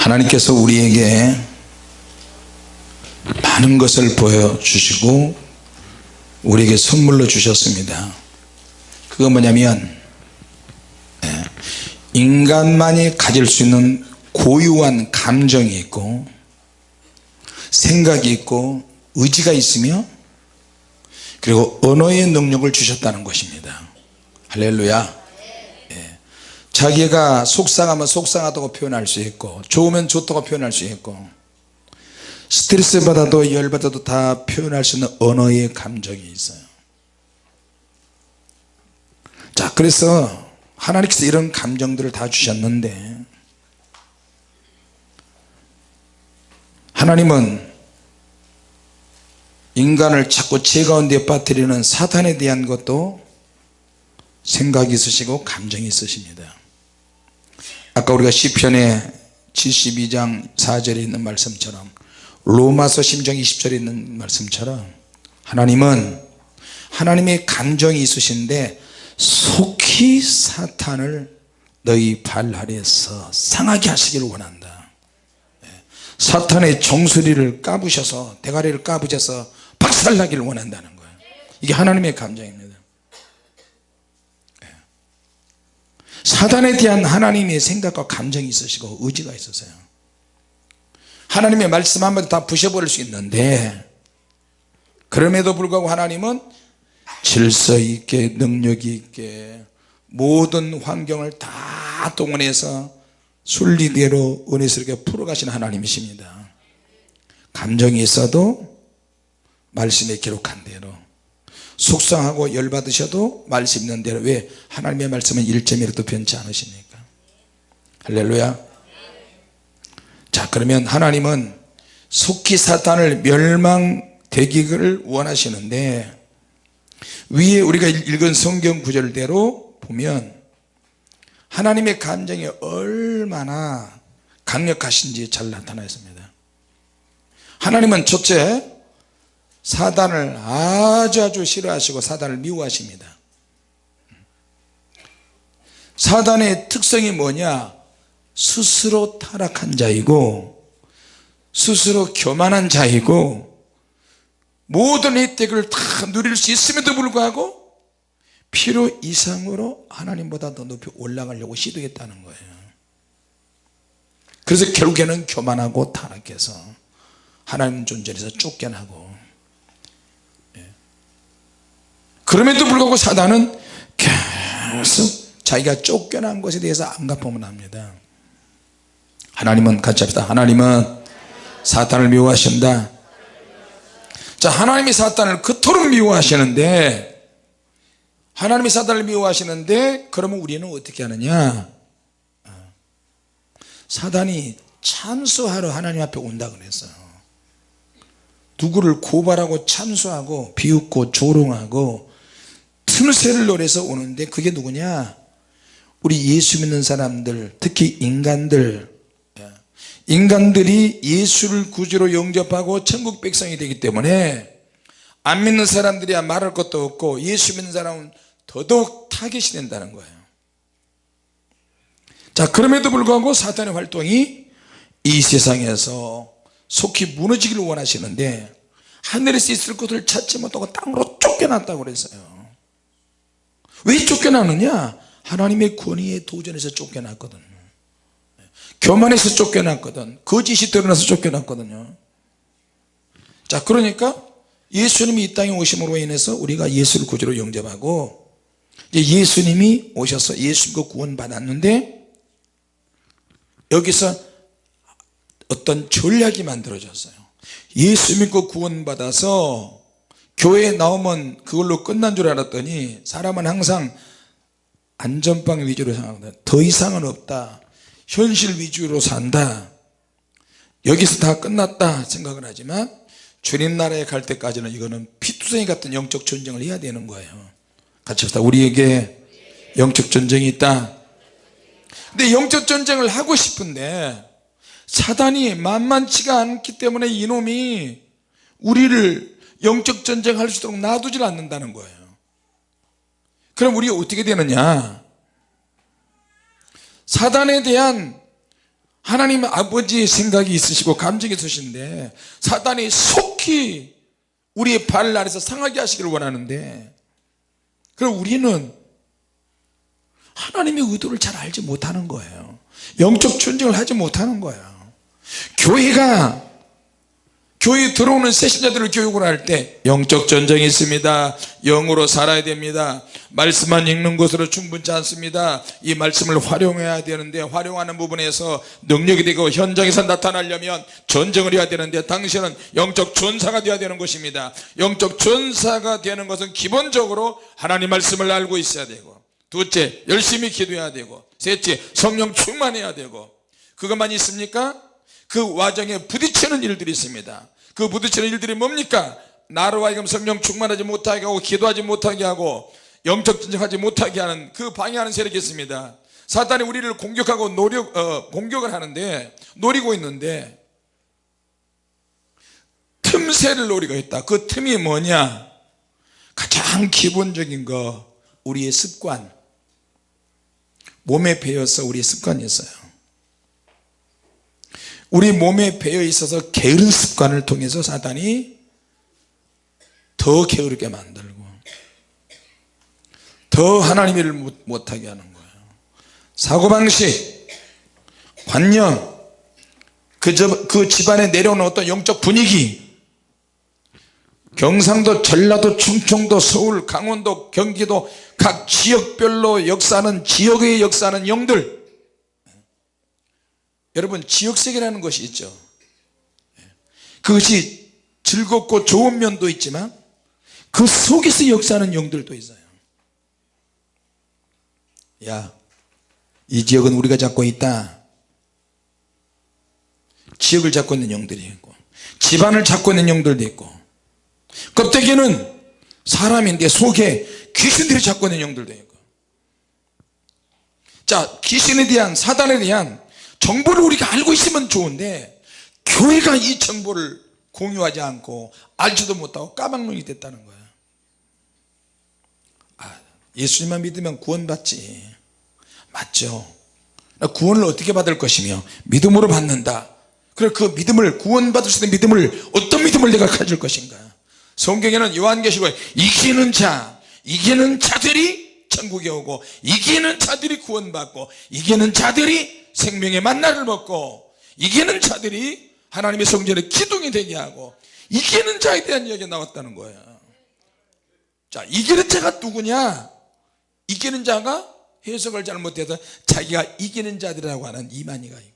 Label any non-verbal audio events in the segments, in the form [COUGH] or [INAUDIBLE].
하나님께서 우리에게 많은 것을 보여주시고 우리에게 선물로 주셨습니다 그건 뭐냐면 예, 인간만이 가질 수 있는 고유한 감정이 있고 생각이 있고 의지가 있으며 그리고 언어의 능력을 주셨다는 것입니다 할렐루야 예. 자기가 속상하면 속상하다고 표현할 수 있고 좋으면 좋다고 표현할 수 있고 스트레스 받아도 열 받아도 다 표현할 수 있는 언어의 감정이 있어요. 자 그래서 하나님께서 이런 감정들을 다 주셨는데 하나님은 인간을 자꾸 죄 가운데 빠뜨리는 사탄에 대한 것도 생각이 있으시고 감정이 있으십니다 아까 우리가 시편의 72장 4절에 있는 말씀처럼 로마서 심정 20절에 있는 말씀처럼 하나님은 하나님의 감정이 있으신데 속히 사탄을 너희 발 아래에서 상하게 하시기를 원한다. 예. 사탄의 정수리를 까부셔서 대가리를 까부셔서 박살나기를 원한다는 거예요. 이게 하나님의 감정입니다 예. 사단에 대한 하나님의 생각과 감정이 있으시고 의지가 있으세요. 하나님의 말씀 한마디 다 부셔버릴 수 있는데 그럼에도 불구하고 하나님은 질서 있게 능력 있게 모든 환경을 다 동원해서 순리대로 은혜스럽게 풀어가시는 하나님이십니다. 감정이 있어도 말씀에 기록한 대로 속상하고 열받으셔도 말씀 있는 대로. 왜? 하나님의 말씀은 1점이라도 변치 않으십니까. 할렐루야. 자 그러면 하나님은 속히 사탄을 멸망되기를 원하시는데 위에 우리가 읽은 성경 구절대로 보면 하나님의 감정이 얼마나 강력하신지 잘 나타나 있습니다. 하나님은 첫째 사단을 아주 아주 싫어하시고 사단을 미워하십니다. 사단의 특성이 뭐냐? 스스로 타락한 자이고 스스로 교만한 자이고 모든 혜택을 다 누릴 수 있음에도 불구하고 필요 이상으로 하나님보다 더 높이 올라가려고 시도했다는 거예요. 그래서 결국에는 교만하고 타락해서 하나님 존재에서 쫓겨나고 예. 그럼에도 불구하고 사단은 계속 자기가 쫓겨난 것에 대해서 안갚음을 합니다. 하나님은 같이 합시다. 하나님은 사탄을 미워하신다. 자 하나님이 사탄을 그토록 미워하시는데 하나님이 사단을 미워하시는데 그러면 우리는 어떻게 하느냐? 사단이 참수하러 하나님 앞에 온다 그랬어요 누구를 고발하고 참수하고 비웃고 조롱하고 틈새를 노려서 오는데 그게 누구냐? 우리 예수 믿는 사람들 특히 인간들. 인간들이 예수를 구주로 영접하고 천국 백성이 되기 때문에 안 믿는 사람들이야 말할 것도 없고 예수 믿는 사람은 더더욱 타겟이 된다는 거예요. 자 그럼에도 불구하고 사탄의 활동이 이 세상에서 속히 무너지기를 원하시는데 하늘에서 있을 것을 찾지 못하고 땅으로 쫓겨났다고 그랬어요 왜 쫓겨나느냐? 하나님의 권위에 도전해서 쫓겨났거든요 교만해서 쫓겨났거든. 거짓이 드러나서 쫓겨났거든요. 자 그러니까 예수님이 이 땅에 오심으로 인해서 우리가 예수를 구주로 영접하고 이제 예수님이 오셔서 예수님과 구원 받았는데 여기서 어떤 전략이 만들어졌어요. 예수 믿고 구원 받아서 교회에 나오면 그걸로 끝난 줄 알았더니 사람은 항상 안전빵 위주로 생각하거든. 더 이상은 없다. 현실 위주로 산다. 여기서 다 끝났다 생각을 하지만 주님 나라에 갈 때까지는 이거는 피투성이 같은 영적 전쟁을 해야 되는 거예요. 같이 합시다. 우리에게 영적 전쟁이 있다. 근데 영적 전쟁을 하고 싶은데 사단이 만만치가 않기 때문에 이놈이 우리를 영적 전쟁할 수 있도록 놔두질 않는다는 거예요. 그럼 우리가 어떻게 되느냐? 사단에 대한 하나님 아버지의 생각이 있으시고 감정이 있으신데 사단이 속히 우리의 발 아래서 상하게 하시기를 원하는데 그럼 우리는 하나님의 의도를 잘 알지 못하는 거예요. 영적 전쟁을 하지 못하는 거예요. 교회가 교회 들어오는 새 신자들을 교육을 할 때 영적 전쟁이 있습니다. 영으로 살아야 됩니다. 말씀만 읽는 것으로 충분치 않습니다. 이 말씀을 활용해야 되는데 활용하는 부분에서 능력이 되고 현장에서 나타나려면 전쟁을 해야 되는데 당신은 영적 전사가 되어야 되는 것입니다. 영적 전사가 되는 것은 기본적으로 하나님 말씀을 알고 있어야 되고 둘째 열심히 기도해야 되고 셋째 성령 충만해야 되고 그것만 있습니까? 그 와정에 부딪히는 일들이 있습니다. 그 부딪히는 일들이 뭡니까? 나로 하여금 성령 충만하지 못하게 하고 기도하지 못하게 하고 영적 진정하지 못하게 하는 그 방해하는 세력이 있습니다. 사탄이 우리를 공격하고 노력, 어, 공격을 하는데 노리고 있는데 틈새를 노리고 있다. 그 틈이 뭐냐? 가장 기본적인 거 우리의 습관. 몸에 배어서 우리의 습관이 있어요 우리 몸에 배어 있어서 게으른 습관을 통해서 사단이 더 게으르게 만들고 더 하나님의 일을 못- 못하게 하는 거예요. 사고방식 관념 그, 저- 그 집안에 내려오는 어떤 영적 분위기 경상도 전라도 충청도 서울 강원도 경기도 각 지역별로 역사는 지역의 역사는 영들 여러분 지역색이라는 것이 있죠. 그것이 즐겁고 좋은 면도 있지만 그 속에서 역사하는 영들도 있어요. 야이 지역은 우리가 잡고 있다. 지역을 잡고 있는 영들이 있고 집안을 잡고 있는 영들도 있고 껍데기는 사람인데 속에 귀신들이 잡고 있는 영들도 있고. 자 귀신에 대한 사단에 대한 정보를 우리가 알고 있으면 좋은데 교회가 이 정보를 공유하지 않고 알지도 못하고 까막눈이 됐다는 거야. 아, 예수님만 믿으면 구원 받지. 맞죠? 나 구원을 어떻게 받을 것이며 믿음으로 받는다. 그래 그 믿음을 구원받을 수 있는 믿음을 어떤 믿음을 내가 가질 것인가? 성경에는 요한계시록에 이기는 자 이기는 자들이 천국에 오고 이기는 자들이 구원받고 이기는 자들이 생명의 만나를 먹고 이기는 자들이 하나님의 성전에 기둥이 되게 하고 이기는 자에 대한 이야기가 나왔다는 거예요. 자 이기는 자가 누구냐? 이기는 자가 해석을 잘못해서 자기가 이기는 자들이라고 하는 이만희가 있고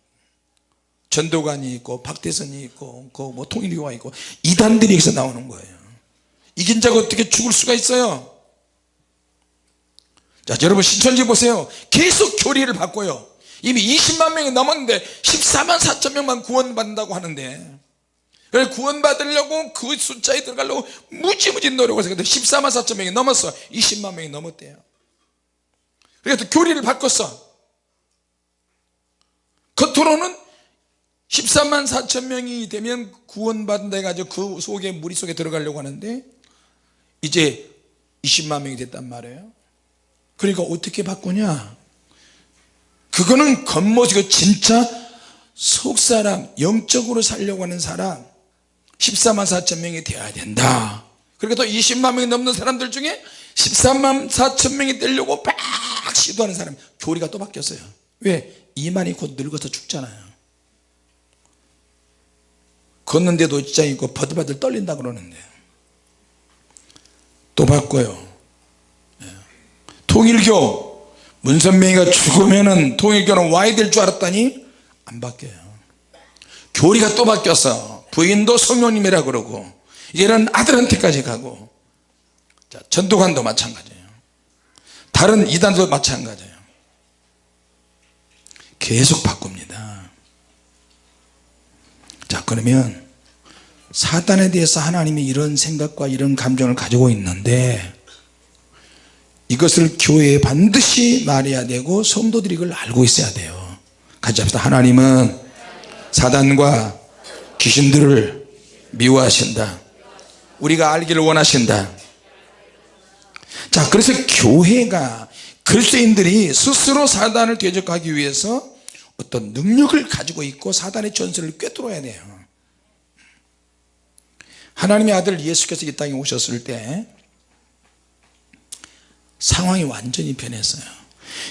전도관이 있고 박대선이 있고 그뭐 통일교가 있고 이단들이 여기서 나오는 거예요. 이긴 자가 어떻게 죽을 수가 있어요 자 여러분 신천지 보세요. 계속 교리를 바꿔요. 이미 20만 명이 넘었는데 14만 4천 명만 구원받는다고 하는데. 그래서 구원받으려고 그 숫자에 들어가려고 무지무지 노력을 해서 14만 4천 명이 넘었어. 20만 명이 넘었대요. 그래서 교리를 바꿨어. 겉으로는 14만 4천 명이 되면 구원받는다 해가지고 그 속에 무리 속에 들어가려고 하는데 이제 20만 명이 됐단 말이에요 그러니까 어떻게 바꾸냐? 그거는 겉모습이고 진짜 속사람 영적으로 살려고 하는 사람 14만 4천 명이 되어야 된다. 그리고 또 20만 명이 넘는 사람들 중에 13만 4천 명이 되려고 막 시도하는 사람 교리가 또 바뀌었어요. 왜? 이만이 곧 늙어서 죽잖아요. 걷는데도 입장 있고 버들버들 떨린다 그러는데. 또 바꿔요. 예. 통일교. 문선명이가 죽으면은 통일교는 와야 될 줄 알았더니 안 바뀌어요. 교리가 또 바뀌었어. 부인도 성령님이라 그러고 이제는 아들한테까지 가고. 자, 전도관도 마찬가지예요. 다른 이단도 마찬가지예요. 계속 바꿉니다. 자 그러면 사단에 대해서 하나님이 이런 생각과 이런 감정을 가지고 있는데 이것을 교회에 반드시 말해야 되고 성도들이 이걸 알고 있어야 돼요. 같이 합시다. 하나님은 사단과 귀신들을 미워하신다. 우리가 알기를 원하신다. 자 그래서 교회가 그리스도인들이 스스로 사단을 대적하기 위해서 어떤 능력을 가지고 있고 사단의 전설을 꿰뚫어야 돼요. 하나님의 아들 예수께서 이 땅에 오셨을 때 상황이 완전히 변했어요.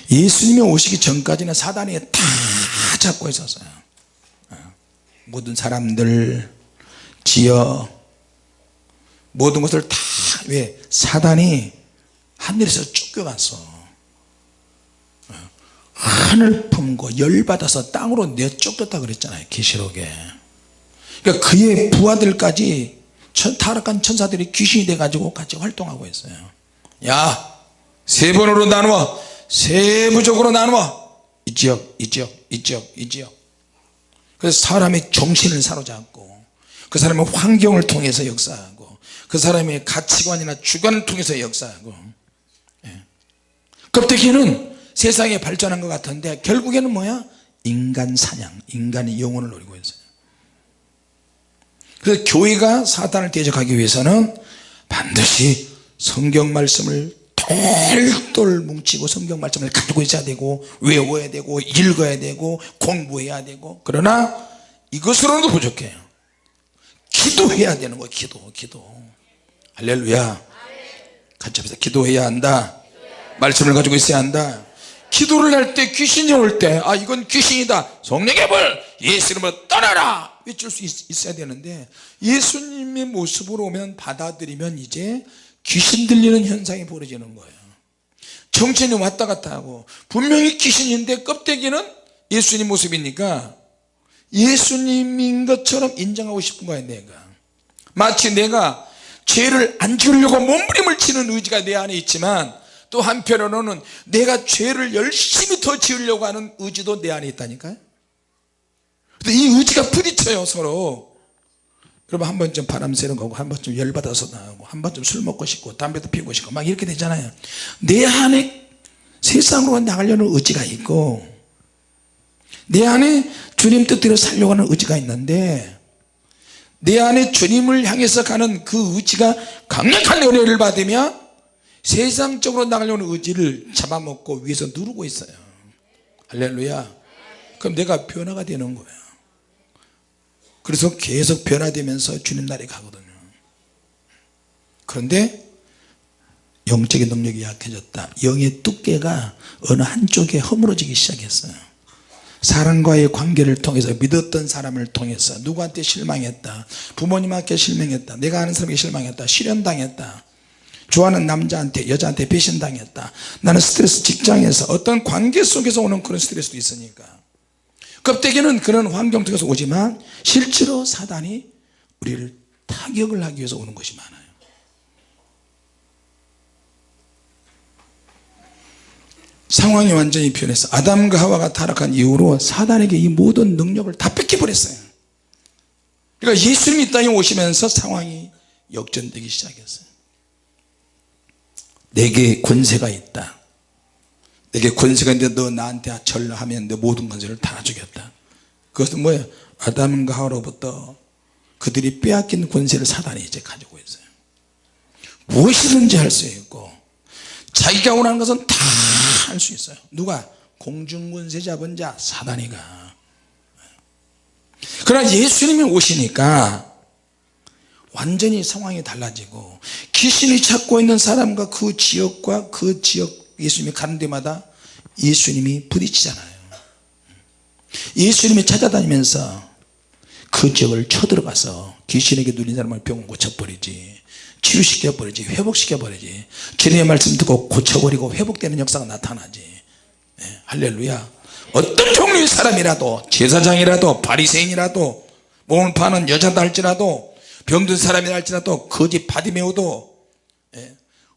예수님이 오시기 전까지는 사단이 다 잡고 있었어요. 모든 사람들 지어 모든 것을 다 왜 사단이 하늘에서 쫓겨갔어 하늘 품고 열받아서 땅으로 내쫓겼다 그랬잖아요 계시록에. 그러니까 그의 부하들까지 천, 타락한 천사들이 귀신이 돼 가지고 같이 활동하고 있어요. 야 세 번으로 나누어 세부적으로 나누어. 이 지역 이 지역 이 지역 이 지역. 그래서 사람의 정신을 사로잡고 그 사람의 환경을 통해서 역사하고 그 사람의 가치관이나 주관을 통해서 역사하고 예. 껍데기는 세상에 발전한 것 같은데 결국에는 뭐야? 인간 사냥 인간의 영혼을 노리고 있어요. 그래서 교회가 사단을 대적하기 위해서는 반드시 성경 말씀을 똘똘 뭉치고 성경 말씀을 가지고 있어야 되고 외워야 되고 읽어야 되고 공부해야 되고. 그러나 이것으로도 부족해요. 기도해야 되는 거예요 기도 기도. 할렐루야. 같이 합시다 기도해야 한다. 말씀을 가지고 있어야 한다. 기도를 할 때 귀신이 올 때 아 이건 귀신이다. 성령의 불 예수 이름으로 떠나라! 외칠 수 있, 어야 되는데 예수님의 모습으로 오면 받아들이면 이제 귀신 들리는 현상이 벌어지는 거예요. 정신이 왔다 갔다 하고 분명히 귀신인데 껍데기는 예수님 모습이니까 예수님인 것처럼 인정하고 싶은 거야 내가. 마치 내가 죄를 안 지으려고 몸부림을 치는 의지가 내 안에 있지만 또 한편으로는 내가 죄를 열심히 더 지으려고 하는 의지도 내 안에 있다니까요. 근데 이 의지가 부딪혀요 서로 여러분 한 번쯤 바람 쐬는 거고 한 번쯤 열받아서 나오고 한 번쯤 술 먹고 싶고 담배도 피우고 싶고 막 이렇게 되잖아요. 내 안에 세상으로 나가려는 의지가 있고 내 안에 주님 뜻대로 살려고 하는 의지가 있는데 내 안에 주님을 향해서 가는 그 의지가 강력한 은혜를 받으며 세상적으로 나가려는 의지를 잡아먹고 위에서 누르고 있어요. 할렐루야. 그럼 내가 변화가 되는 거예요 그래서 계속 변화되면서 주님 날에 가거든요. 그런데 영적인 능력이 약해졌다. 영의 두께가 어느 한쪽에 허물어지기 시작했어요. 사람과의 관계를 통해서 믿었던 사람을 통해서 누구한테 실망했다. 부모님한테 실망했다. 내가 아는 사람에게 실망했다. 실현당했다. 좋아하는 남자한테 여자한테 배신당했다. 나는 스트레스 직장에서 어떤 관계 속에서 오는 그런 스트레스도 있으니까 껍데기는 그런 환경 속에서 오지만 실제로 사단이 우리를 타격을 하기 위해서 오는 것이 많아요. 상황이 완전히 변했어 아담과 하와가 타락한 이후로 사단에게 이 모든 능력을 다 뺏겨버렸어요. 그러니까 예수님이 땅에 오시면서 상황이 역전되기 시작했어요. 내게 권세가 있다 내게 권세가 있는데 너 나한테 절하면 내 모든 권세를 다 주겠다. 그것은 뭐예요? 아담과 하와로부터 그들이 빼앗긴 권세를 사단이 이제 가지고 있어요. 무엇이든지 할 수 있고 자기가 원하는 것은 다 할 수 있어요. 누가? 공중군세 잡은 자 사단이가. 그러나 예수님이 오시니까 완전히 상황이 달라지고 귀신이 찾고 있는 사람과 그 지역과 그 지역 예수님이 가는 데마다 예수님이 부딪히잖아요. 예수님이 찾아다니면서 그 지역을 쳐들어가서 귀신에게 눌린 사람을 병 고쳐버리지 치유시켜 버리지 회복시켜 버리지 주님의 말씀 듣고 고쳐버리고 회복되는 역사가 나타나지. 네, 할렐루야. 어떤 종류의 사람이라도 제사장이라도 바리새인이라도 몸을 파는 여자다 할지라도 병든 사람이라 할지라도 거짓 바디메오도 네,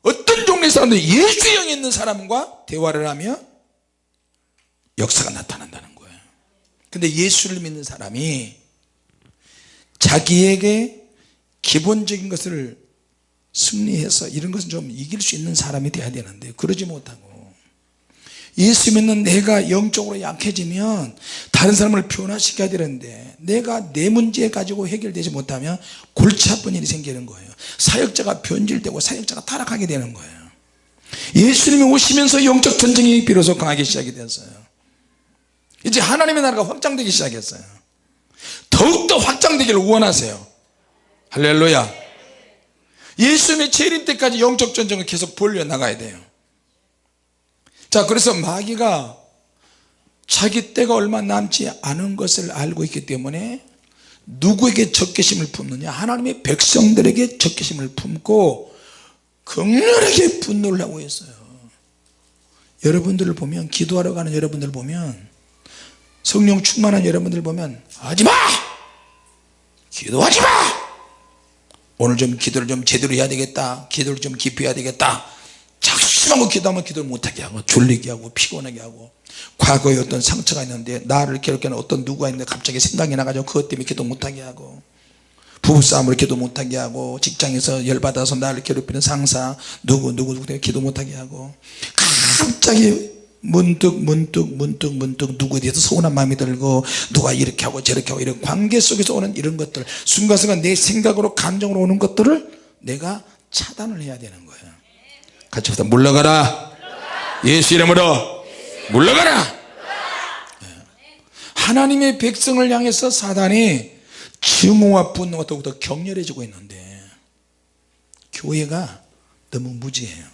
어떤 종류의 사람도 예수의 영이 있는 사람과 대화를 하며 역사가 나타난다는 거예요. 근데 예수를 믿는 사람이 자기에게 기본적인 것을 승리해서 이런 것은 좀 이길 수 있는 사람이 돼야 되는데 그러지 못하고 예수 믿는 내가 영적으로 약해지면 다른 사람을 변화시켜야 되는데 내가 내 문제 가지고 해결되지 못하면 골치 아픈 일이 생기는 거예요. 사역자가 변질되고 사역자가 타락하게 되는 거예요. 예수님이 오시면서 영적 전쟁이 비로소 강하게 시작이 됐어요. 이제 하나님의 나라가 확장되기 시작했어요. 더욱더 확장되기를 원하세요. 할렐루야. 예수님의 재림 때까지 영적 전쟁을 계속 벌려나가야 돼요. 자 그래서 마귀가 자기 때가 얼마 남지 않은 것을 알고 있기 때문에 누구에게 적개심을 품느냐? 하나님의 백성들에게 적개심을 품고 극렬하게 분노를 하고 있어요. 여러분들을 보면 기도하러 가는 여러분들 보면 성령 충만한 여러분들 보면 하지마! 기도하지마! 오늘 좀 기도를 좀 제대로 해야 되겠다. 기도를 좀 깊이 해야 되겠다 작심하고 기도하면 기도를 못하게 하고 졸리게 하고 피곤하게 하고 과거에 어떤 상처가 있는데 나를 괴롭게 하는 어떤 누구가 있는데 갑자기 생각이 나가지고 그것 때문에 기도 못하게 하고 부부싸움을 기도 못하게 하고 직장에서 열받아서 나를 괴롭히는 상사 누구 누구 누구 때문에 기도 못하게 하고 갑자기 문득 문득 문득 문득 누구에 대해서 서운한 마음이 들고 누가 이렇게 하고 저렇게 하고 이런 관계 속에서 오는 이런 것들 순간순간 내 생각으로 감정으로 오는 것들을 내가 차단을 해야 되는 거예요 같이 합시다. 물러가라. 예수 이름으로 물러가라. 예. 하나님의 백성을 향해서 사단이 증오와 분노가 더욱더 격렬해지고 있는데 교회가 너무 무지해요.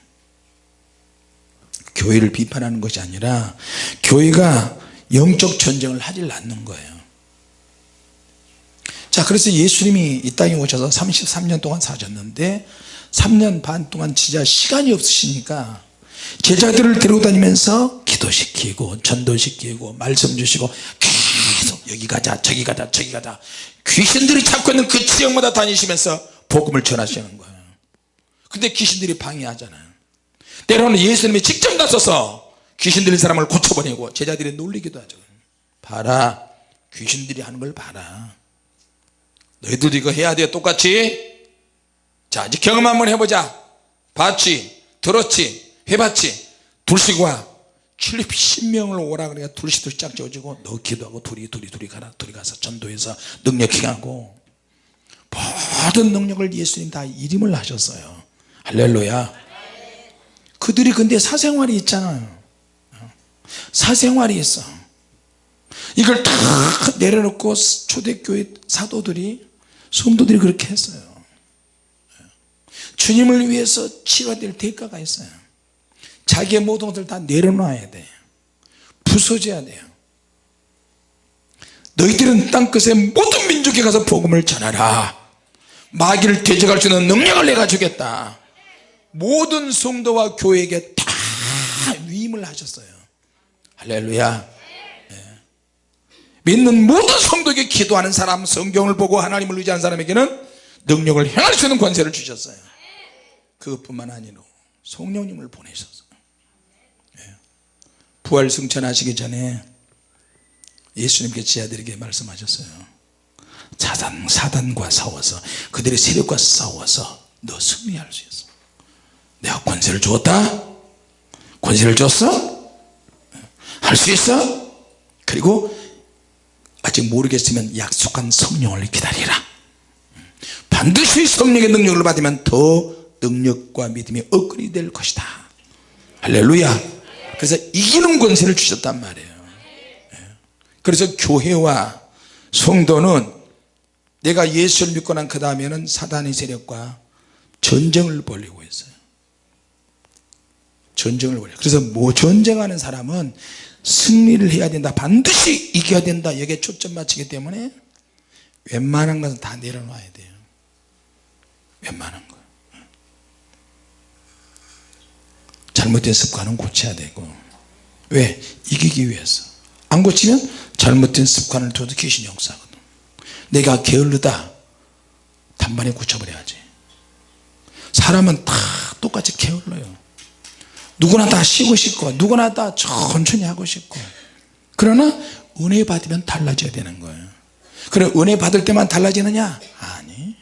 교회를 비판하는 것이 아니라 교회가 영적 전쟁을 하질 않는 거예요. 자 그래서 예수님이 이 땅에 오셔서 33년 동안 사셨는데 3년 반 동안 진짜 시간이 없으시니까 제자들을 데리고 다니면서 기도시키고 전도시키고 말씀 주시고 계속 여기 가자 저기 가자 저기 가자. 귀신들이 찾고 있는 그 지역마다 다니시면서 복음을 전하시는 거예요. 근데 귀신들이 방해하잖아요 때로는 예수님이 직접 나서서 귀신 들린 사람을 고쳐버리고 제자들이 놀리기도 하죠. 봐라 귀신들이 하는 걸 봐라. 너희들도 이거 해야 돼 똑같이 자 이제 경험 한번 해보자. 봤지? 들었지? 해봤지? 둘씩 와. 출입 신명을 오라 그러니까 둘씩 둘씩 짝 지어지고 너 기도하고 둘이 둘이 둘이 가라. 둘이 가서 전도해서 능력 행하고 모든 능력을 예수님 다 이름을 하셨어요. 할렐루야. 그들이 근데 사생활이 있잖아요. 사생활이 있어. 이걸 다 내려놓고 초대교회 사도들이 성도들이 그렇게 했어요 주님을 위해서 치러야 될 대가가 있어요. 자기의 모든 것을 다 내려놔야 돼 부서져야 돼요. 너희들은 땅끝의 모든 민족에 가서 복음을 전하라. 마귀를 대적할 수 있는 능력을 내가 주겠다. 모든 성도와 교회에게 다 위임을 하셨어요. 할렐루야. 네. 믿는 모든 성도에게 기도하는 사람 성경을 보고 하나님을 의지하는 사람에게는 능력을 행할 수 있는 권세를 주셨어요 그것뿐만 아니라 성령님을 보내셨어요 네. 부활 승천하시기 전에 예수님께 제자들에게 말씀하셨어요. 사단, 사단과 싸워서 그들의 세력과 싸워서 너 승리할 수 있어. 내가 권세를 주었다? 권세를 줬어? 할 수 있어? 그리고 아직 모르겠으면 약속한 성령을 기다리라. 반드시 성령의 능력을 받으면 더 능력과 믿음이 업그레이드 될 것이다. 할렐루야. 그래서 이기는 권세를 주셨단 말이에요. 그래서 교회와 성도는 내가 예수를 믿고 난 그 다음에는 사단의 세력과 전쟁을 벌이고 있어요. 전쟁을 벌여 그래서 뭐 전쟁하는 사람은 승리를 해야 된다. 반드시 이겨야 된다. 여기에 초점 맞추기 때문에 웬만한 것은 다 내려놔야 돼요. 웬만한 거 잘못된 습관은 고쳐야 되고. 왜? 이기기 위해서. 안 고치면 잘못된 습관을 둬도 귀신이 역사하거든. 내가 게을르다. 단번에 고쳐버려야지. 사람은 다 똑같이 게을러요. 누구나 다 쉬고 싶고 누구나 다 천천히 하고 싶고. 그러나 은혜 받으면 달라져야 되는 거예요. 그래 은혜 받을 때만 달라지느냐? 아니.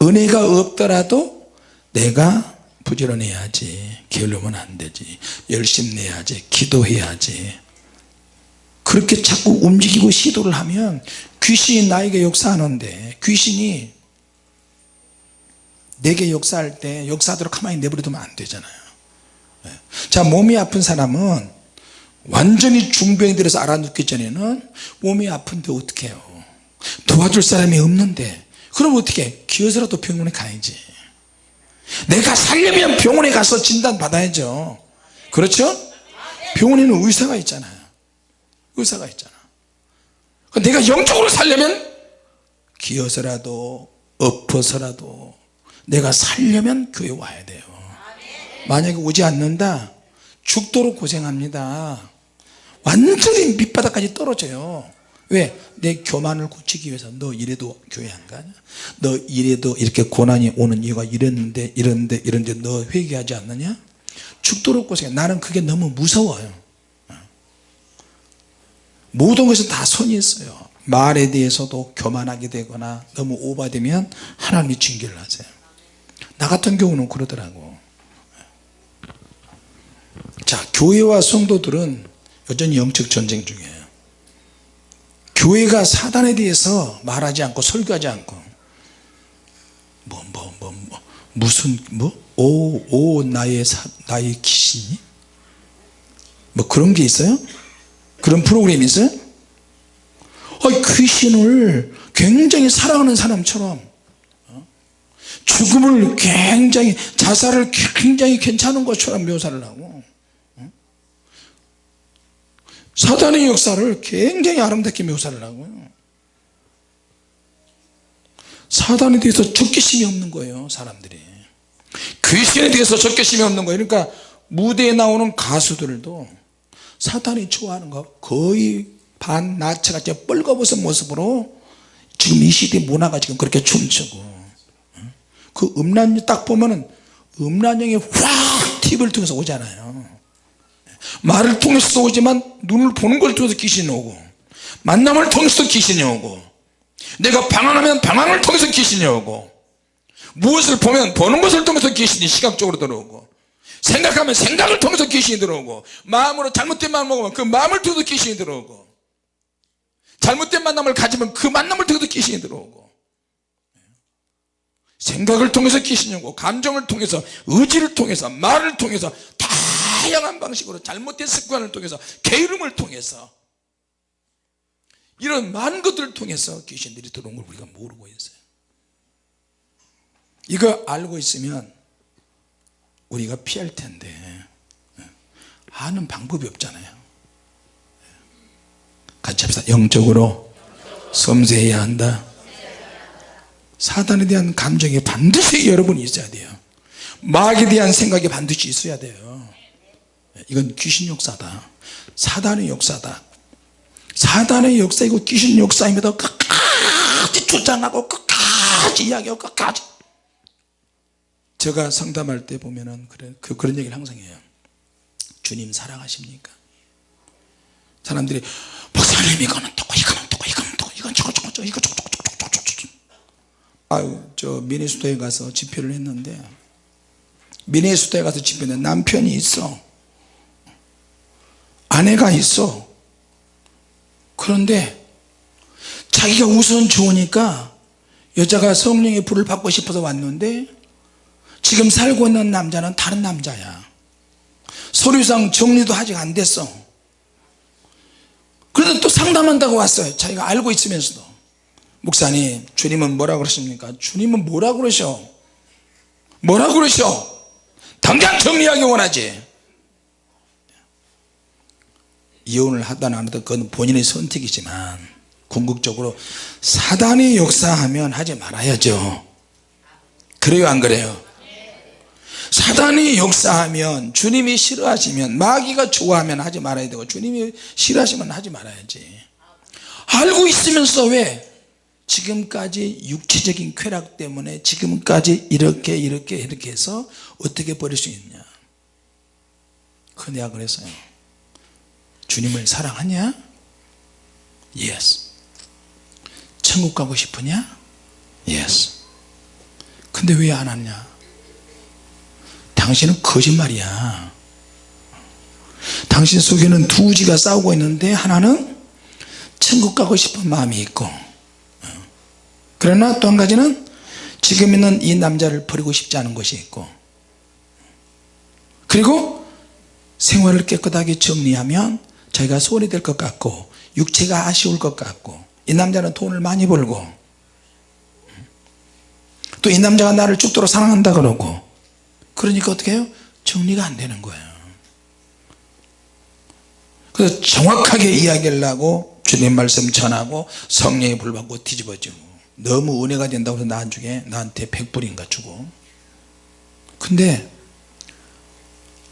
은혜가 없더라도 내가 부지런해야지 게으르면 안 되지. 열심 내야지 기도해야지. 그렇게 자꾸 움직이고 시도를 하면 귀신이 나에게 역사하는데 귀신이 내게 역사할 때 역사하도록 가만히 내버려 두면 안 되잖아요. 자 몸이 아픈 사람은 완전히 중병이 들어서 알아눕기 전에는 몸이 아픈데 어떻게 해요? 도와줄 사람이 없는데 그럼 어떻게 해? 기어서라도 병원에 가야지 내가 살려면 병원에 가서 진단 받아야죠. 그렇죠? 병원에는 의사가 있잖아요. 의사가 있잖아. 내가 영적으로 살려면 기어서라도 엎어서라도 내가 살려면 교회 와야 돼요. 만약에 오지 않는다 죽도록 고생합니다. 완전히 밑바닥까지 떨어져요 왜? 내 교만을 고치기 위해서. 너 이래도 교회 안 가냐? 너 이래도 이렇게 고난이 오는 이유가 이랬는데 이런데 이런데 너 회개하지 않느냐? 죽도록 고생해. 나는 그게 너무 무서워요. 모든 것은 다 선이 있어요. 말에 대해서도 교만하게 되거나 너무 오바되면 하나님이 징계를 하세요. 나 같은 경우는 그러더라고. 자 교회와 성도들은 여전히 영적 전쟁 중이에요 교회가 사단에 대해서 말하지 않고 설교하지 않고 뭐 뭐 뭐 뭐, 무슨 뭐오 오 나의 사, 나의 귀신이? 뭐 그런 게 있어요? 그런 프로그램이 있어요? 아, 귀신을 굉장히 사랑하는 사람처럼 어? 죽음을 굉장히 자살을 굉장히 괜찮은 것처럼 묘사를 하고 어? 사단의 역사를 굉장히 아름답게 묘사를 하고요. 사단에 대해서 적개심이 없는 거예요 사람들이. 귀신에 대해서 적개심이 없는 거예요. 그러니까 무대에 나오는 가수들도 사탄이 좋아하는 거 거의 반나체같이 뻘거벗은 모습으로 지금 이 시대 문화가 지금 그렇게 춤추고 그 음란이 딱 보면은 음란형이 확 TV를 통해서 오잖아요 말을 통해서도 오지만 눈을 보는 걸 통해서 귀신이 오고 만남을 통해서 귀신이 오고 내가 방황하면 방황을 통해서 귀신이 오고 무엇을 보면 보는 것을 통해서 귀신이 시각적으로 들어오고 생각하면 생각을 통해서 귀신이 들어오고 마음으로 잘못된 마음을 먹으면 그 마음을 통해서 귀신이 들어오고 잘못된 만남을 가지면 그 만남을 통해서 귀신이 들어오고 생각을 통해서 귀신이 오고 감정을 통해서 의지를 통해서 말을 통해서 다 양한 방식으로 잘못된 습관을 통해서 게으름을 통해서 이런 많은 것들을 통해서 귀신들이 들어온 걸 우리가 모르고 있어요. 이거 알고 있으면 우리가 피할 텐데 아는 방법이 없잖아요. 같이 합시다. 영적으로 섬세해야 한다. 사단에 대한 감정이 반드시 여러분이 있어야 돼요. 마귀에 대한 생각이 반드시 있어야 돼요 이건 귀신 역사다. 사단의 역사다. 사단의 역사이고 귀신 역사임에도 끝까지 주장하고 끝까지 이야기하고 끝까지. 제가 상담할 때 보면은 그런, 그, 그런 얘기를 항상 해요. 주님 사랑하십니까? 사람들이 목사님 이거는 또고 이거는 또고 이거는 또고 이건 저거 저거 저거 이거 저거 저거 저거 저거 저거. 아유 저 미네소타에 가서 집회를 했는데 미네소타에 가서 집회는 남편이 있어 아내가 있어. 그런데 자기가 우선 좋으니까 여자가 성령의 불을 받고 싶어서 왔는데 지금 살고 있는 남자는 다른 남자야. 서류상 정리도 아직 안 됐어. 그래도 또 상담한다고 왔어요. 자기가 알고 있으면서도. 목사님 주님은 뭐라 그러십니까? 주님은 뭐라 그러셔? 뭐라 그러셔? 당장 정리하기 원하지 이혼을 하든 안 하든 그건 본인의 선택이지만 궁극적으로 사단이 역사하면 하지 말아야죠. 그래요 안 그래요? 사단이 역사하면 주님이 싫어하시면 마귀가 좋아하면 하지 말아야 되고 주님이 싫어하시면 하지 말아야지. 알고 있으면서 왜? 지금까지 육체적인 쾌락 때문에 지금까지 이렇게 이렇게 이렇게 해서 어떻게 버릴 수 있냐? 그 내가 그랬어요 주님을 사랑하냐? Yes. 천국 가고 싶으냐? Yes. 근데 왜 안 왔냐? 당신은 거짓말이야. 당신 속에는 두 의지가 싸우고 있는데 하나는 천국 가고 싶은 마음이 있고. 그러나 또 한 가지는 지금 있는 이 남자를 버리고 싶지 않은 것이 있고. 그리고 생활을 깨끗하게 정리하면 자기가 손이 될것 같고 육체가 아쉬울 것 같고 이 남자는 돈을 많이 벌고 또 이 남자가 나를 죽도록 사랑한다 그러고 그러니까 어떻게 해요? 정리가 안 되는 거예요. 그래서 정확하게 이야기를 하고 주님 말씀 전하고 성령의 불 받고 뒤집어지고 너무 은혜가 된다고 해서 나중에 나한테 백불인가 주고. 근데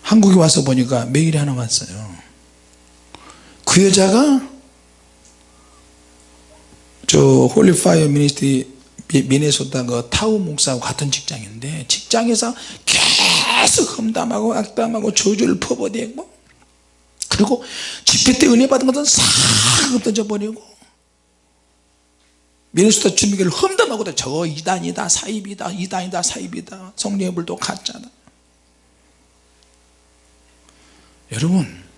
한국에 와서 보니까 메일이 하나 왔어요 그 여자가 저 Holy Fire Ministry 미네소타 그 타우 목사하고 같은 직장인데 직장에서 계속 험담하고 악담하고 저주를 퍼버대고 그리고 집회 때 은혜 받은 것은 싹 흩어져 버리고 미네소타 주민교를 험담하고 저 이단이다 사입이다 이단이다 사입이다 성령의 불도 가짜다. 여러분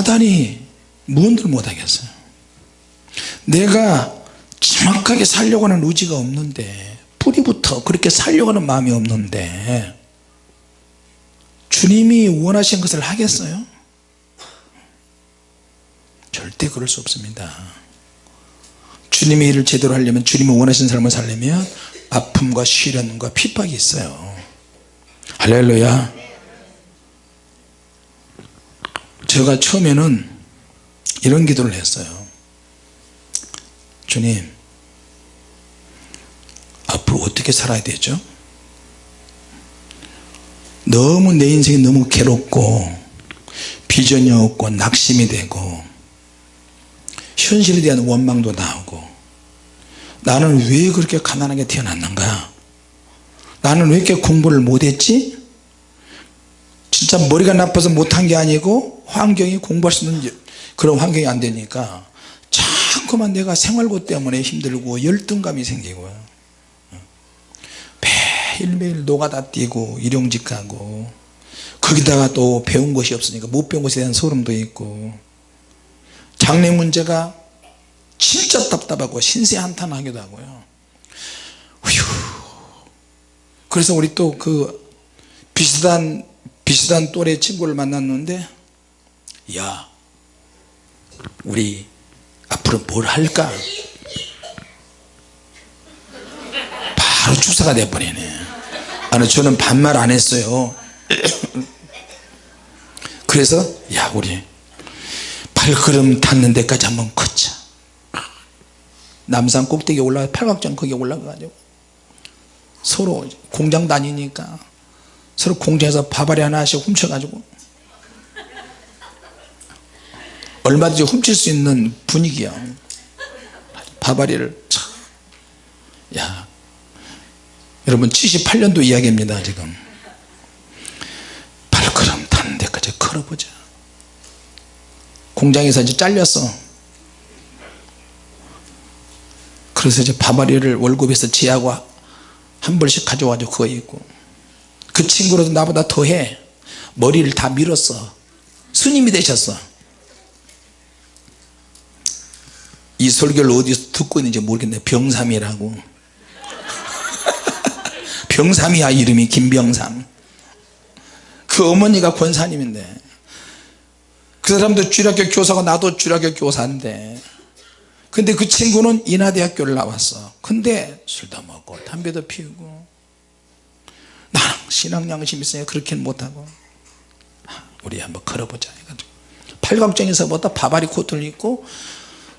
사단이 무언들 못하겠어요. 내가 정확하게 살려고 하는 의지가 없는데 뿌리부터 그렇게 살려고 하는 마음이 없는데 주님이 원하신 것을 하겠어요? 절대 그럴 수 없습니다. 주님의 일을 제대로 하려면 주님이 원하신 삶을 살려면 아픔과 시련과 핍박이 있어요. 할렐루야 제가 처음에는 이런 기도를 했어요. 주님 앞으로 어떻게 살아야 되죠? 너무 내 인생이 너무 괴롭고 비전이 없고 낙심이 되고 현실에 대한 원망도 나오고 나는 왜 그렇게 가난하게 태어났는가? 나는 왜 이렇게 공부를 못했지 진짜 머리가 나빠서 못한 게 아니고 환경이 공부할 수 있는 그런 환경이 안 되니까 자꾸만 내가 생활고 때문에 힘들고 열등감이 생기고요 매일매일 노가다 뛰고 일용직하고 거기다가 또 배운 것이 없으니까 못 배운 것에 대한 소름도 있고 장래 문제가 진짜 답답하고 신세한탄하기도 하고요 휴. 그래서 우리 또 그 비슷한 비슷한 또래 친구를 만났는데 야 우리 앞으로 뭘 할까? 바로 주사가 돼버리네. 아니 저는 반말 안 했어요. [COUGHS] 그래서 야 우리 발걸음 닿는 데까지 한번 걷자. 남산 꼭대기에 올라가 팔각정 거기에 올라가 가지고 서로 공장 다니니까 서로 공장에서 밥알이 하나씩 훔쳐 가지고. 얼마든지 훔칠 수 있는 분위기야. 밥알이를 야 여러분 78년도 이야기입니다 지금. 발걸음 닿는 데까지 걸어보자. 공장에서 이제 잘렸어. 그래서 이제 밥알이를 월급에서 지하고 한 벌씩 가져와가지고 그거 입고 그 친구도 나보다 더해. 머리를 다 밀었어. 스님이 되셨어. 이 설교를 어디서 듣고 있는지 모르겠네. 병삼이라고. [LAUGHS] 병삼이야 이름이. 김병삼. 그 어머니가 권사님인데. 그 사람도 주일학교 교사고 나도 주일학교 교사인데. 근데 그 친구는 인하대학교를 나왔어. 근데 술도 먹고 담배도 피우고 신앙 양심 있으니까 그렇게는 못하고. 우리 한번 걸어보자 해가지고. 팔각정에서부터 바바리 코트를 입고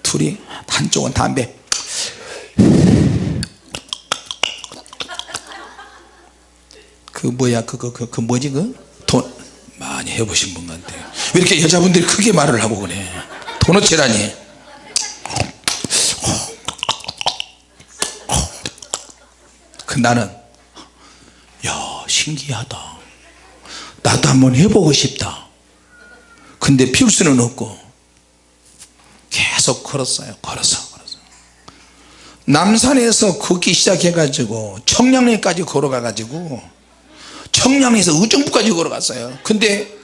둘이 한쪽은 담배. 그 뭐야 그거 그, 그 뭐지 그? 돈. 많이 해보신 분 같아요. 왜 이렇게 여자분들이 크게 말을 하고 그래? 도너체라니. 그 나는 야 신기하다. 나도 한번 해보고 싶다. 근데 피울 수는 없고 계속 걸었어요. 걸어서 걸어서. 남산에서 걷기 시작해 가지고 청량리까지 걸어가 가지고 청량리에서 의정부까지 걸어갔어요. 근데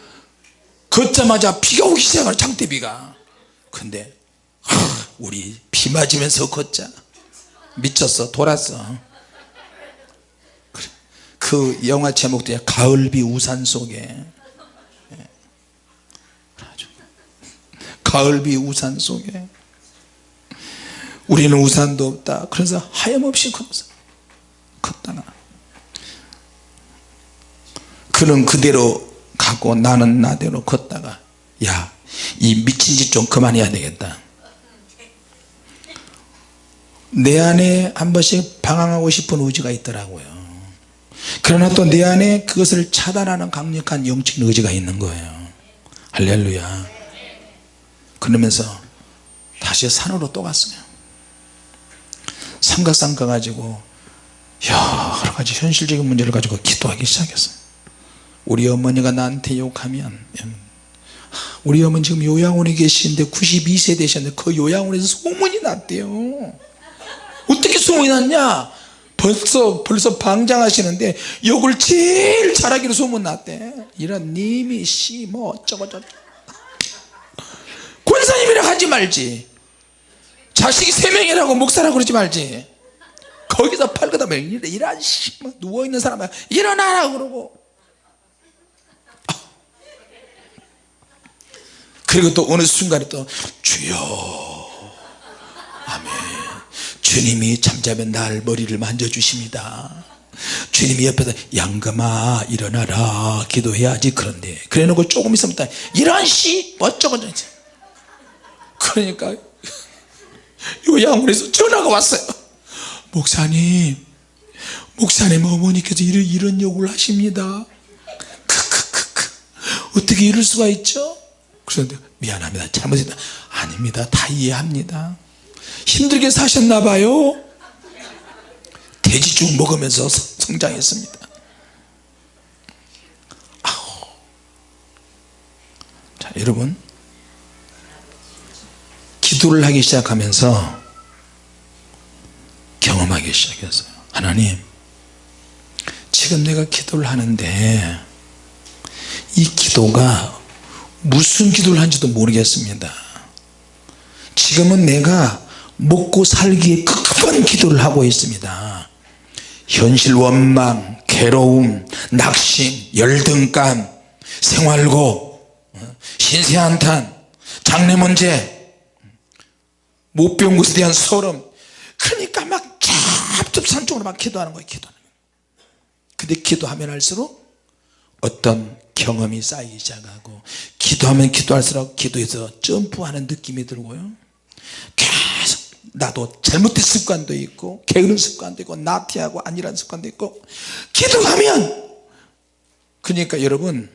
걷자마자 비가 오기 시작하는 장대비가. 근데 하, 우리 비 맞으면서 걷자. 미쳤어 돌았어 그 영화 제목도 가을비 우산 속에. 가을비 우산 속에. 우리는 우산도 없다. 그래서 하염없이 걷다가 그는 그대로 가고 나는 나대로 걷다가 야 이 미친 짓 좀 그만해야 되겠다. 내 안에 한 번씩 방황하고 싶은 의지가 있더라고요 그러나 또 내 안에 그것을 차단하는 강력한 영적인 의지가 있는 거예요. 할렐루야. 그러면서 다시 산으로 또 갔어요. 삼각산 가가지고 여러 가지 현실적인 문제를 가지고 기도하기 시작했어요. 우리 어머니가 나한테 욕하면 우리 어머니 지금 요양원에 계시는데 92세 되셨는데 그 요양원에서 소문이 났대요. 어떻게 소문이 났냐 벌써 벌써 방장하시는데 욕을 제일 잘하기로 소문났대. 이런 님이 씨뭐 어쩌고 저쩌고. 권사님이라 하지 말지. 자식이 세 명이라고 목사라고 그러지 말지. 거기서 팔거다 면 이런 씨뭐 누워있는 사람아 일어나라 그러고. 그리고 또 어느 순간에 또 주여. 아멘 주님이 잠자면 날 머리를 만져주십니다. 주님이 옆에서 양금아 일어나라 기도해야지 그런데. 그래 놓고 조금 있으면 또 이런 씨 어쩌고 저쩌고 그러니까 요 양원에서 전화가 왔어요. 목사님 목사님 어머니께서 이런, 이런 욕을 하십니다. 크크크크. 어떻게 이럴 수가 있죠? 그래서 미안합니다. 잘못했다. 아닙니다. 다 이해합니다 힘들게 사셨나 봐요. 돼지죽 먹으면서 성장했습니다. 아우. 자 여러분. 기도를 하기 시작하면서 경험하기 시작했어요. 하나님 지금 내가 기도를 하는데 이 기도가 무슨 기도를 한지도 모르겠습니다. 지금은 내가 먹고 살기에 급한 기도를 하고 있습니다. 현실 원망 괴로움 낙심 열등감 생활고 신세한탄 장래 문제 못 배운 것에 대한 서름. 그러니까 막 첩첩산중으로 막 기도하는 거예요 거예요 근데 기도하면 할수록 어떤 경험이 쌓이기 시작하고 기도하면 기도할수록 기도에서 점프하는 느낌이 들고요 나도 잘못된 습관도 있고 게으른 습관도 있고 나태하고 안일한 습관도 있고 기도하면! 그러니까 여러분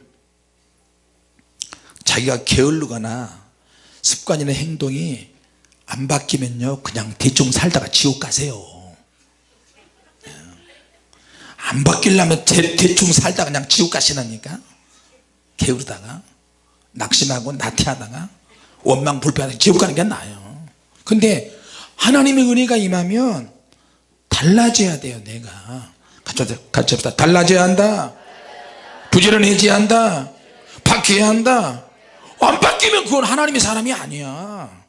자기가 게을르거나 습관이나 행동이 안 바뀌면요 그냥 대충 살다가 지옥 가세요. 안 바뀌려면 대, 대충 살다가 그냥 지옥 가시라니까? 게으르다가 낙심하고 나태하다가 원망 불평하다가 지옥 가는 게 나아요. 근데 하나님의 은혜가 임하면 달라져야 돼요 내가. 같이, 같이 합시다. 달라져야 한다. 부지런해져야 한다. 바뀌어야 한다. 안 바뀌면 그건 하나님의 사람이 아니야.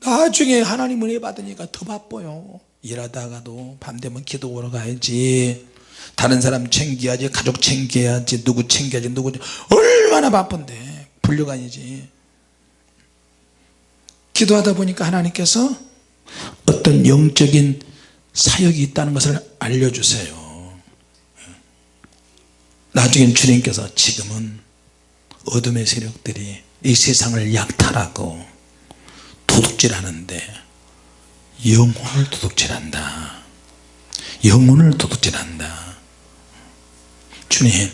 나중에 하나님 은혜 받으니까 더 바빠요. 일하다가도 밤 되면 기도 보러 가야지. 다른 사람 챙겨야지 가족 챙겨야지 누구 챙겨야지 누구 얼마나 바쁜데. 불려가야지 기도하다 보니까 하나님께서 어떤 영적인 사역이 있다는 것을 알려주세요. 나중엔 주님께서 지금은 어둠의 세력들이 이 세상을 약탈하고 도둑질하는데 영혼을 도둑질한다. 영혼을 도둑질한다. 주님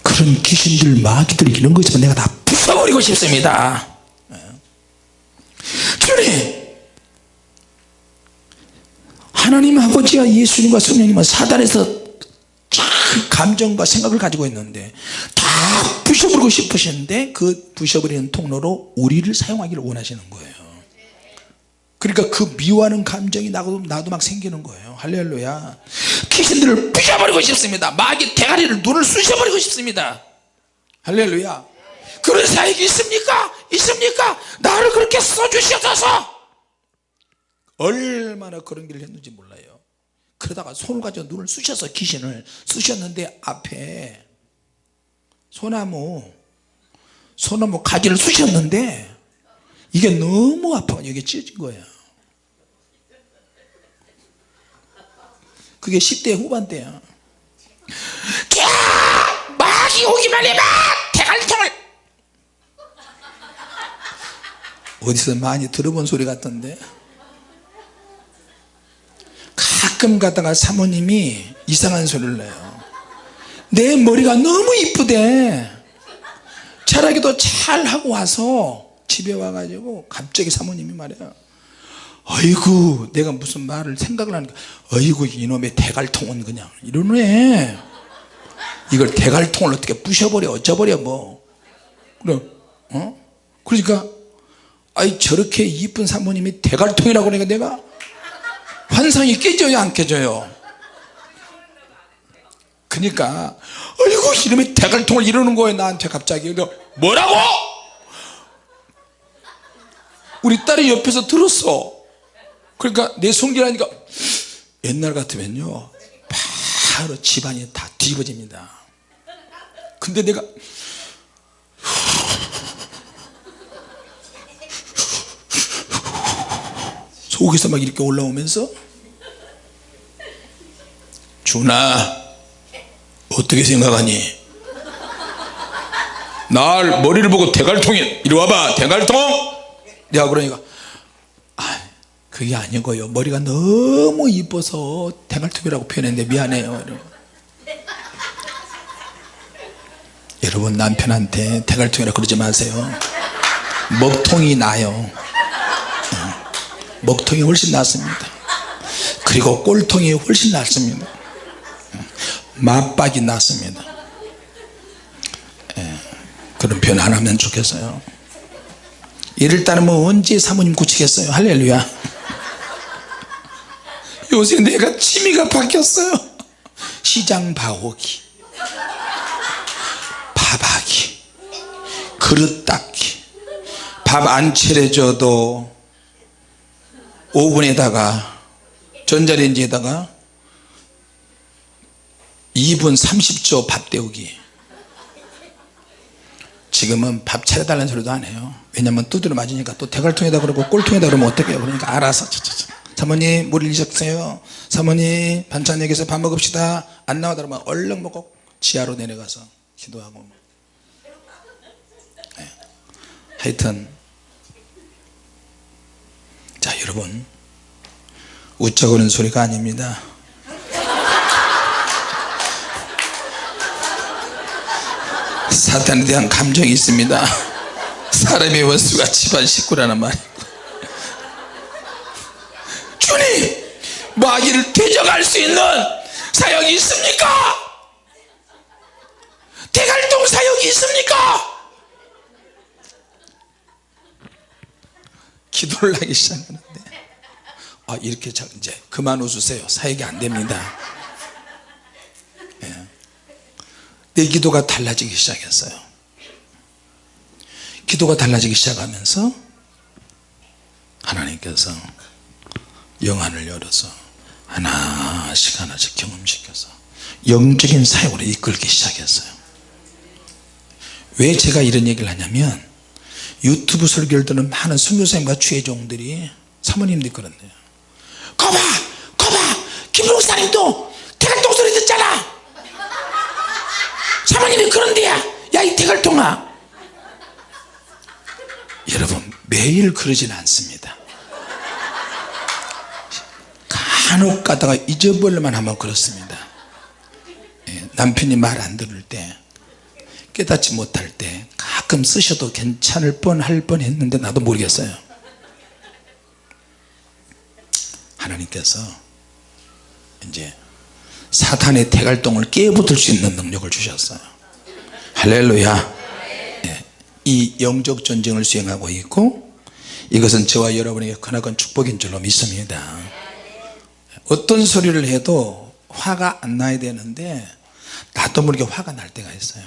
그런 귀신들 마귀들 이런 거 있으면 내가 다 부숴버리고 싶습니다 주님 하나님 아버지와 예수님과 성령님은 사단에서 감정과 생각을 가지고 있는데 다 부셔버리고 싶으시는데 그 부셔버리는 통로로 우리를 사용하기를 원하시는 거예요. 그러니까 그 미워하는 감정이 나도, 나도 막 생기는 거예요. 할렐루야. 귀신들을 부셔버리고 싶습니다. 마귀 대가리를 눈을 쑤셔버리고 싶습니다. 할렐루야. 그런 사역이 있습니까? 있습니까? 나를 그렇게 써주셔서 얼마나 그런 길을 했는지 몰라요. 그러다가 손을 가지고 눈을 쑤셔서 귀신을 쑤셨는데 앞에 소나무 소나무 가지를 쑤셨는데 이게 너무 아파 여기 찢어진 거예요. 그게 10대 후반 때야 캬! 막이 오기만 해봐! 대갈통을 어디서 많이 들어본 소리 같던데. 가끔 가다가 사모님이 이상한 소리를 내요. 내 머리가 너무 이쁘대. 차라기도 잘 하고 와서 집에 와가지고 갑자기 사모님이 말해요. 어이구 내가 무슨 말을 생각을 하니까 어이구 이놈의 대갈통은 그냥. 이러네. 이걸 대갈통을 어떻게 부셔버려 어쩌버려 뭐. 그래 어? 그러니까 아이 저렇게 이쁜 사모님이 대갈통이라고 그러니까 내가 환상이 깨져요 안 깨져요? 그러니까 어이구 이놈의 대갈통을 이러는 거예요 나한테 갑자기. 뭐라고? 우리 딸이 옆에서 들었어. 그러니까 내 손길하니까 옛날 같으면요 바로 집안이 다 뒤집어집니다. 근데 내가 속에서 막 이렇게 올라오면서 준아 어떻게 생각하니? 날 머리를 보고 대갈통이 이리 와봐 대갈통. 내가 그러니까 아 그게 아니고요. 머리가 너무 이뻐서 대갈통이라고 표현했는데 미안해요. 이러고. 여러분 남편한테 대갈통이라고 그러지 마세요. 먹통이 나요. 어, 먹통이 훨씬 낫습니다. 그리고 꼴통이 훨씬 낫습니다. 어, 맞박이 낫습니다. 예, 그런 안 하면 좋겠어요. 이를 따르면 언제 사모님 고치겠어요? 할렐루야. 요새 내가 취미가 바뀌었어요. 시장 봐오기 밥하기 그릇 닦기. 밥 안 차려줘도 오븐에다가 전자레인지에다가 2분 30초 밥 데우기. 지금은 밥 차려달라는 소리도 안 해요. 왜냐면 두드려 맞으니까 또 대갈통에다 그러고 꼴통에다 그러면 어떡해요? 그러니까 알아서 차차차. 사모님 물 일셨어요? 사모님 반찬 여기서 밥 먹읍시다. 안 나오다 그러면 얼른 먹고 지하로 내려가서 기도하고. 네. 하여튼 자 여러분. 웃자고는 소리가 아닙니다. 사탄에 대한 감정이 있습니다. 사람의 원수가 집안 식구라는 말이고. 주님 마귀를 대적할 수 있는 사역이 있습니까? 대갈동 사역이 있습니까 기도를 하기 시작하는데 아 이렇게 자, 이제 그만 웃으세요. 사역이 안 됩니다. 예. 내 기도가 달라지기 시작했어요. 기도가 달라지기 시작하면서 하나님께서 영안을 열어서 하나씩 하나씩 경험시켜서 영적인 사역으로 이끌기 시작했어요. 왜 제가 이런 얘기를 하냐면 유튜브 설교를 듣는 많은 선교사님과 주의종들이 사모님들이 그런데요. 거봐! 거봐! 김목사님도 대갈통 소리 듣잖아! 사모님이 그런데야! 야이 대갈통아! 여러분 매일 그러진 않습니다. 간혹 가다가 잊어버릴만 하면 그렇습니다. 예, 남편이 말 안 들을 때 깨닫지 못할 때 가끔 쓰셔도 괜찮을 뻔할 뻔 했는데 나도 모르겠어요. 하나님께서 이제 사탄의 대갈동을 깨부술 수 있는 능력을 주셨어요. 할렐루야. 예, 이 영적 전쟁을 수행하고 있고 이것은 저와 여러분에게 크나큰 축복인 줄로 믿습니다. 어떤 소리를 해도 화가 안 나야 되는데 나도 모르게 화가 날 때가 있어요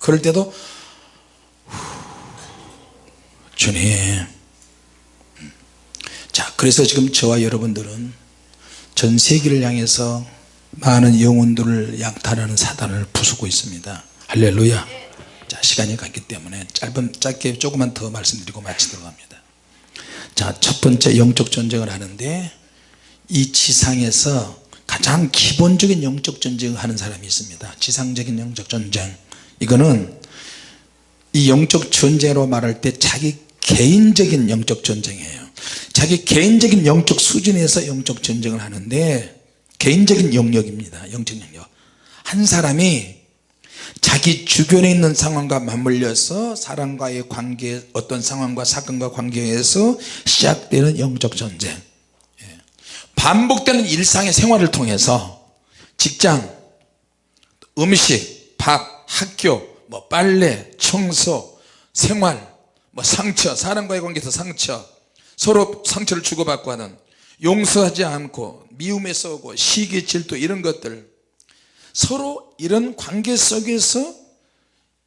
그럴 때도 주님. 자 그래서 지금 저와 여러분들은 전 세계를 향해서 많은 영혼들을 양탈하는 사단을 부수고 있습니다. 할렐루야. 자 시간이 갔기 때문에 짧은 짧게 조금만 더 말씀드리고 마치도록 합니다. 자첫 번째 영적 전쟁을 하는데 이 지상에서 가장 기본적인 영적 전쟁을 하는 사람이 있습니다. 지상적인 영적 전쟁 이거는 이 영적 전쟁으로 말할 때 자기 개인적인 영적 전쟁이에요. 자기 개인적인 영적 수준에서 영적 전쟁을 하는데 개인적인 영역입니다. 영적 영역. 한 사람이 자기 주변에 있는 상황과 맞물려서 사람과의 관계 어떤 상황과 사건과 관계에서 시작되는 영적 전쟁. 예. 반복되는 일상의 생활을 통해서 직장 음식 밥 학교 뭐 빨래 청소 생활 뭐 상처 사람과의 관계에서 상처 서로 상처를 주고받고 하는 용서하지 않고 미움에 싸우고 시기 질투 이런 것들. 서로 이런 관계 속에서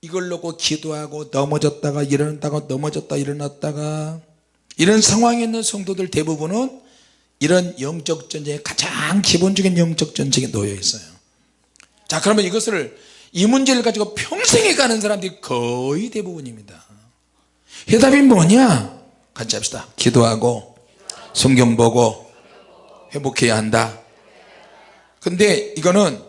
이걸 놓고 기도하고 넘어졌다가 일어났다가 넘어졌다 일어났다가 이런 상황에 있는 성도들 대부분은 이런 영적 전쟁의 가장 기본적인 영적 전쟁에 놓여 있어요. 자 그러면 이것을 이 문제를 가지고 평생에 가는 사람들이 거의 대부분입니다. 해답이 뭐냐? 같이 합시다. 기도하고 성경 보고 회복해야 한다. 근데 이거는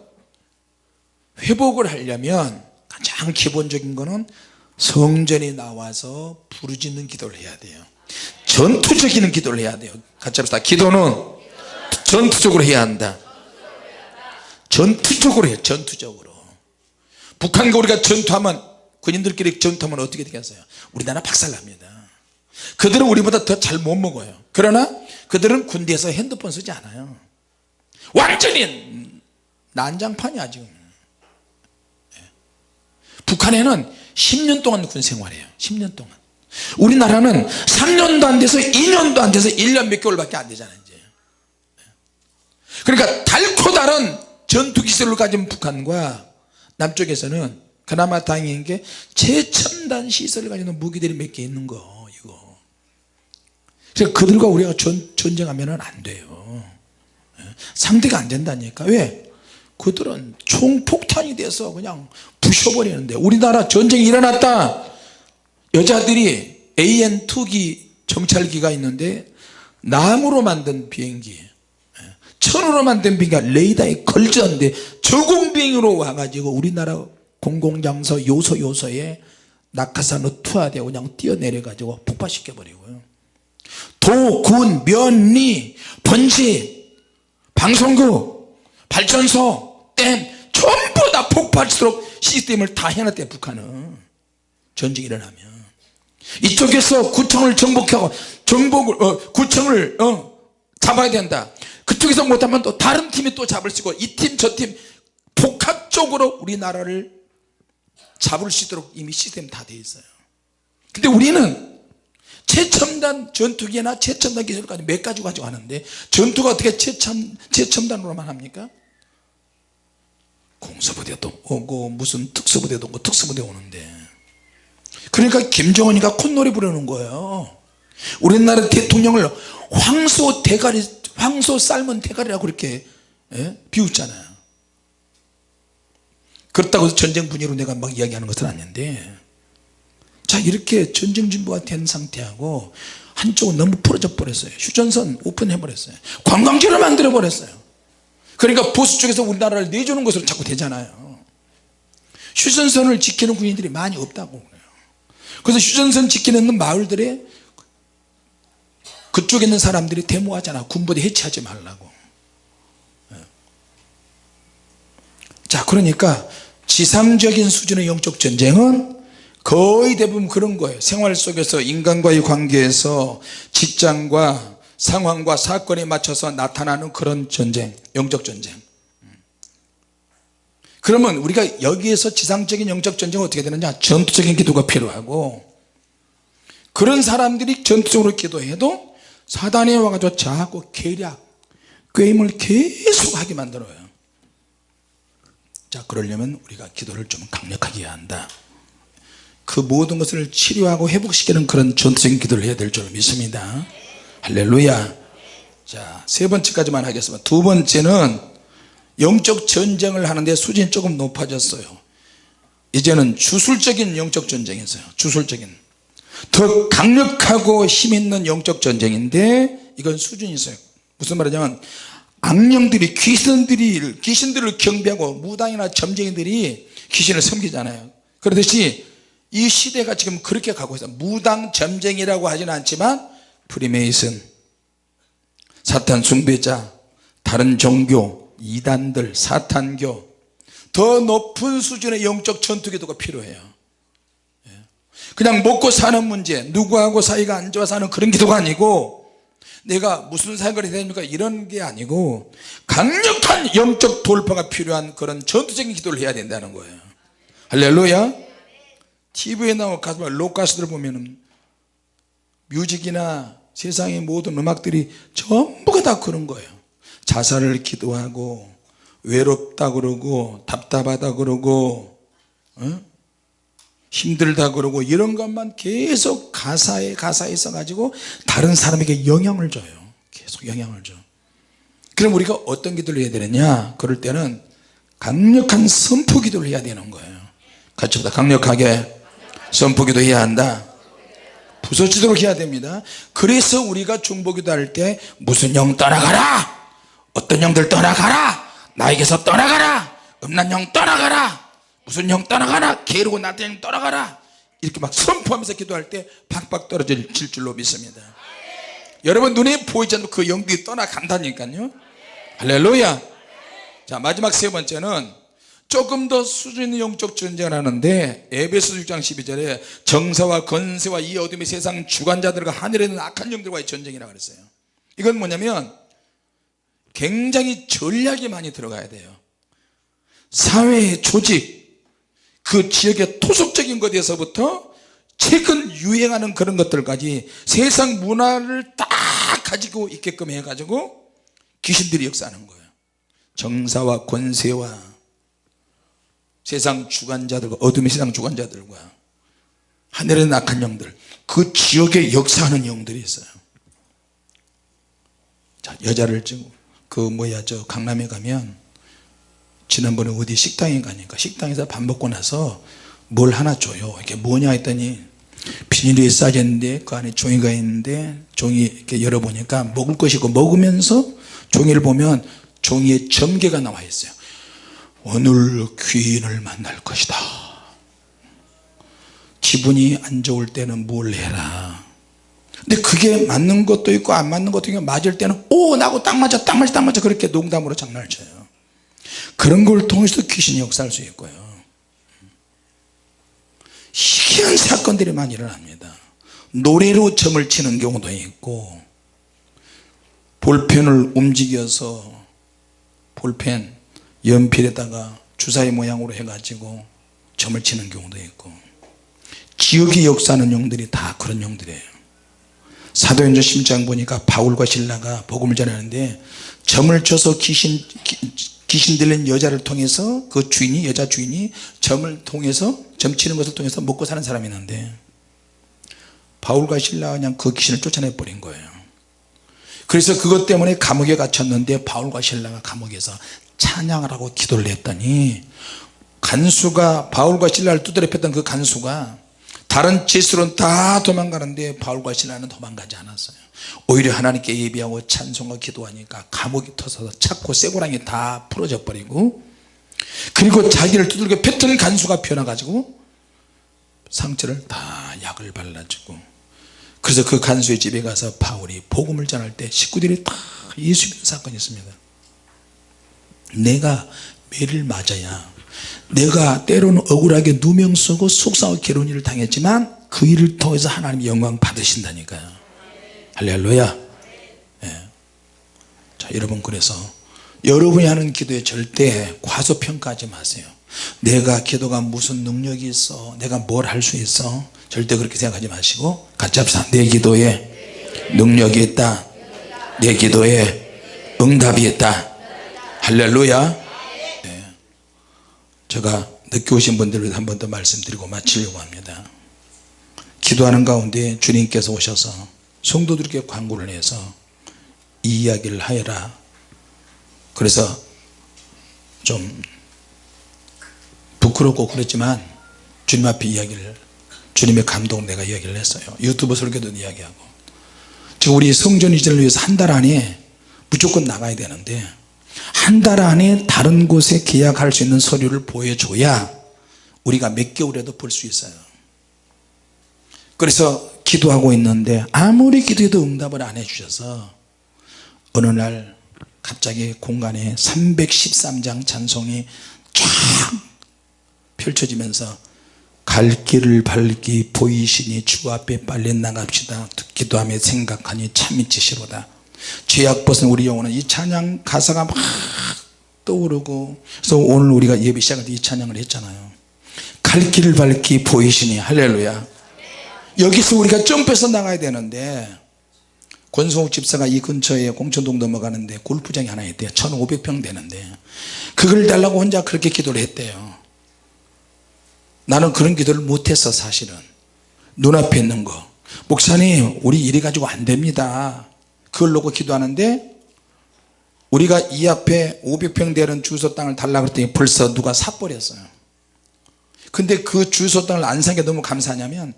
회복을 하려면 가장 기본적인 거는 성전에 나와서 부르짖는 기도를 해야 돼요. 전투적인 기도를 해야 돼요. 같이 합시다. 기도는 전투적으로 해야 한다. 전투적으로 해요. 전투적으로 북한과 우리가 전투하면 군인들끼리 전투하면 어떻게 되겠어요? 우리나라 박살납니다. 그들은 우리보다 더 잘 못 먹어요. 그러나 그들은 군대에서 핸드폰 쓰지 않아요. 완전히 난장판이야 지금. 예. 북한에는 10년 동안 군 생활해요. 10년 동안. 우리나라는 3년도 안 돼서 2년도 안 돼서 1년 몇 개월밖에 안 되잖아요 이제. 예. 그러니까 달코 다른 전투기술을 가진 북한과 남쪽에서는 그나마 다행인 게 최첨단 시설을 가지는 무기들이 몇 개 있는 거 이거. 그래서 그들과 우리가 전, 전쟁하면 안 돼요. 예. 상대가 안 된다니까. 왜? 그들은 총폭탄이 돼서 그냥 부셔버리는데 우리나라 전쟁이 일어났다. 여자들이 AN2기 정찰기가 있는데 나무로 만든 비행기 예. 천으로 만든 비행기가 레이더에 걸쳤는데 저공비행으로 와가지고 우리나라 공공장소 요소 요소에 낙하산으로 투하되고 그냥 뛰어내려 가지고 폭파시켜 버리고요 도, 군, 면 리, 번지, 방송국, 발전소, 댐 전부 다 폭발수록 시스템을 다 해놨대 북한은 전쟁이 일어나면 이쪽에서 구청을 정복하고 정복을 어, 구청을 어, 잡아야 된다. 그쪽에서 못하면 또 다른 팀이 또 잡을 수 있고 이 팀 저 팀 복합적으로 우리나라를 잡을 수 있도록 이미 시스템 다 되어 있어요. 근데 우리는 최첨단 전투기나 최첨단 기술까지 몇 가지 가지고 하는데 전투가 어떻게 최첨, 최첨단으로만 합니까? 공수부대도 오고 무슨 특수부대도 오고 특수부대 오는데. 그러니까 김정은이가 콧노래 부르는 거예요 우리나라 대통령을 황소 대가리 황소 삶은 대가리라고 그렇게 예? 비웃잖아요. 그렇다고 해서 전쟁 분위기로 내가 막 이야기하는 것은 아닌데 자 이렇게 전쟁 준비가 된 상태하고 한쪽은 너무 풀어져 버렸어요. 휴전선 오픈해 버렸어요. 관광지를 만들어 버렸어요. 그러니까 보수 쪽에서 우리나라를 내주는 것으로 자꾸 되잖아요. 휴전선을 지키는 군인들이 많이 없다고 그래요. 그래서 휴전선 지키는 마을들에 그쪽에 있는 사람들이 데모하잖아. 군부대 해체하지 말라고. 예. 자 그러니까 지상적인 수준의 영적 전쟁은 거의 대부분 그런 거예요. 생활 속에서 인간과의 관계에서 직장과 상황과 사건에 맞춰서 나타나는 그런 전쟁 영적 전쟁. 그러면 우리가 여기에서 지상적인 영적 전쟁은 어떻게 되느냐? 전투적인 기도가 필요하고 그런 사람들이 전투적으로 기도해도 사단이 와가지고 자꾸 계략 꾀임을 계속 하게 만들어요. 자 그러려면 우리가 기도를 좀 강력하게 해야 한다. 그 모든 것을 치료하고 회복시키는 그런 전투적인 기도를 해야 될 줄 믿습니다. 할렐루야. 자세 번째까지만 하겠습니다. 두 번째는 영적 전쟁을 하는데 수준이 조금 높아졌어요. 이제는 주술적인 영적 전쟁이 있어요. 주술적인 더 강력하고 힘있는 영적 전쟁인데 이건 수준이 있어요. 무슨 말이냐면 악령들이 귀신들이 귀신들을 경배하고 무당이나 점쟁이들이 귀신을 섬기잖아요. 그렇듯이 이 시대가 지금 그렇게 가고 있어요 무당 점쟁이라고 하지는 않지만 프리메이슨 사탄 숭배자 다른 종교 이단들 사탄교 더 높은 수준의 영적 전투 기도가 필요해요. 예. 그냥 먹고 사는 문제 누구하고 사이가 안 좋아 사는 그런 기도가 아니고 내가 무슨 생각을 해야 됩니까? 이런 게 아니고 강력한 영적 돌파가 필요한 그런 전투적인 기도를 해야 된다는 거예요. 할렐루야. TV에 나온 가수 로가수들 보면은 뮤직이나 세상의 모든 음악들이 전부가 다 그런 거예요. 자살을 기도하고 외롭다 그러고 답답하다 그러고 어? 힘들다 그러고 이런 것만 계속 가사에 가사에 있어 가지고 다른 사람에게 영향을 줘요. 계속 영향을 줘. 그럼 우리가 어떤 기도를 해야 되느냐? 그럴 때는 강력한 선포 기도를 해야 되는 거예요. 같이 보다 강력하게 선포 기도 해야 한다. 부서지도록 해야 됩니다. 그래서 우리가 중보기도 할 때 무슨 영 떠나가라! 어떤 영들 떠나가라! 나에게서 떠나가라! 음란 영 떠나가라 무슨 영 떠나가라 게으르고 영 떠나가라. 이렇게 막 선포하면서 기도할 때 팍팍 떨어질 줄로 믿습니다. 여러분 눈에 보이지 않는 그 영들이 떠나간다니까요. 할렐루야. 자 마지막 세 번째는 조금 더 수준 있는 영적 전쟁을 하는데 에베소 6장 12절에 정사와 건세와 이 어둠의 세상 주관자들과 하늘에 있는 악한 영들과의 전쟁이라고 그랬어요. 이건 뭐냐면 굉장히 전략이 많이 들어가야 돼요. 사회의 조직 그 지역의 토속적인 것에서부터 최근 유행하는 그런 것들까지 세상 문화를 딱 가지고 있게끔 해가지고 귀신들이 역사하는 거예요. 정사와 권세와 세상 주관자들과 어둠의 세상 주관자들과 하늘의 낙한 영들 그 지역에 역사하는 영들이 있어요. 자 여자를 찍고 그 뭐야 저 강남에 가면 지난번에 어디 식당에 가니까 식당에서 밥 먹고 나서 뭘 하나 줘요. 이게 뭐냐 했더니 비닐이 싸졌는데 그 안에 종이가 있는데 종이 이렇게 열어보니까 먹을 것이고 먹으면서 종이를 보면 종이에 점괘가 나와 있어요. 오늘 귀인을 만날 것이다. 기분이 안 좋을 때는 뭘 해라. 근데 그게 맞는 것도 있고 안 맞는 것도 있고 맞을 때는 오 나하고 딱 맞아 딱 맞아 딱 맞아. 그렇게 농담으로 장난을 쳐요 그런 걸 통해서 귀신이 역사할 수 있고요. 희귀한 사건들이 많이 일어납니다. 노래로 점을 치는 경우도 있고 볼펜을 움직여서 볼펜 연필에다가 주사위 모양으로 해가지고 점을 치는 경우도 있고 지역의 역사하는 용들이 다 그런 용들이에요. 사도행전 10장 보니까 바울과 신라가 복음을 전하는데 점을 쳐서 귀신 귀신 들린 여자를 통해서 그 주인이 여자 주인이 점을 통해서 점 치는 것을 통해서 먹고 사는 사람이 있는데 바울과 신라가 그냥 그 귀신을 쫓아내 버린 거예요. 그래서 그것 때문에 감옥에 갇혔는데 바울과 신라가 감옥에서 찬양을 하고 기도를 했더니 간수가 바울과 신라를 두드려 팼던 그 간수가 다른 짓으로는 다 도망가는데 바울과 신라는 도망가지 않았어요. 오히려 하나님께 예비하고 찬송과 기도하니까 감옥이 터져서 차고 쇠고랑이 다 풀어져 버리고 그리고 자기를 두들겨 팼던 간수가 변해가지고 상처를 다 약을 발라주고 그래서 그 간수의 집에 가서 바울이 복음을 전할 때 식구들이 다 예수 믿는 사건이 있습니다. 내가 매를 맞아야 내가 때로는 억울하게 누명 쓰고 속상하고 괴로운 일을 당했지만 그 일을 통해서 하나님 영광 받으신다니까요. 할렐루야. 예. 자 여러분 그래서 여러분이 하는 기도에 절대 과소평가하지 마세요. 내가 기도가 무슨 능력이 있어 내가 뭘 할 수 있어 절대 그렇게 생각하지 마시고 같이 합시다. 내 기도에 능력이 있다. 내 기도에 응답이 있다. 할렐루야. 네. 제가 늦게 오신 분들을 한 번 더 말씀드리고 마치려고 합니다. 기도하는 가운데 주님께서 오셔서 성도들에게 광고를 해서 이 이야기를 하여라. 그래서 좀 부끄럽고 그랬지만 주님 앞에 이야기를 주님의 감동 내가 이야기를 했어요. 유튜브 설교도 이야기하고. 지금 우리 성전 이전을 위해서 한 달 안에 무조건 나가야 되는데 한 달 안에 다른 곳에 계약할 수 있는 서류를 보여줘야 우리가 몇 개월에도 볼 수 있어요. 그래서 기도하고 있는데 아무리 기도해도 응답을 안 해주셔서 어느 날 갑자기 공간에 313장 찬송이 쫙 펼쳐지면서 갈 길을 밝기 보이시니 주 앞에 빨리 나갑시다. 기도하며 생각하니 참이 지시로다 죄악 벗은 우리 영혼은 이 찬양 가사가 막 떠오르고 그래서 오늘 우리가 예배 시작할 때 이 찬양을 했잖아요. 갈 길을 밝기 보이시니 할렐루야. 여기서 우리가 점프해서 나가야 되는데 권성욱 집사가 이 근처에 공천동 넘어가는데 골프장이 하나 있대요. 1500평 되는데. 그걸 달라고 혼자 그렇게 기도를 했대요. 나는 그런 기도를 못했어 사실은. 눈앞에 있는 거. 목사님 우리 이래 가지고 안 됩니다 그걸 놓고 기도하는데 우리가 이 앞에 500평 되는 주소 땅을 달라 그랬더니 벌써 누가 사버렸어요. 근데 그 주소 땅을 안 산 게 너무 감사하냐면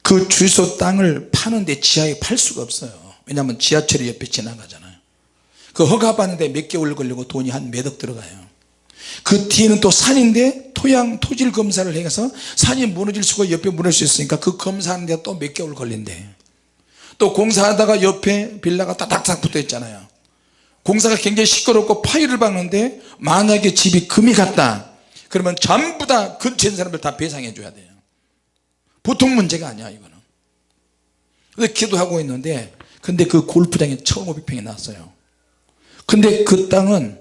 그 주소 땅을 파는데 지하에 팔 수가 없어요. 왜냐하면 지하철이 옆에 지나가잖아요. 그 허가 받는데 몇 개월 걸리고 돈이 한 몇 억 들어가요. 그 뒤에는 또 산인데 토양 토질 검사를 해서 산이 무너질 수가 옆에 무너질 수 있으니까 그 검사하는데 또 몇 개월 걸린대 또 공사하다가 옆에 빌라가 따닥따닥 붙어 있잖아요. 공사가 굉장히 시끄럽고 파일을 박는데 만약에 집이 금이 갔다 그러면 전부 다 근처에 있는 사람들 다 배상해 줘야 돼요. 보통 문제가 아니야 이거는. 그래서 기도하고 있는데 근데 그 골프장에 1500평이 났어요. 근데 그 땅은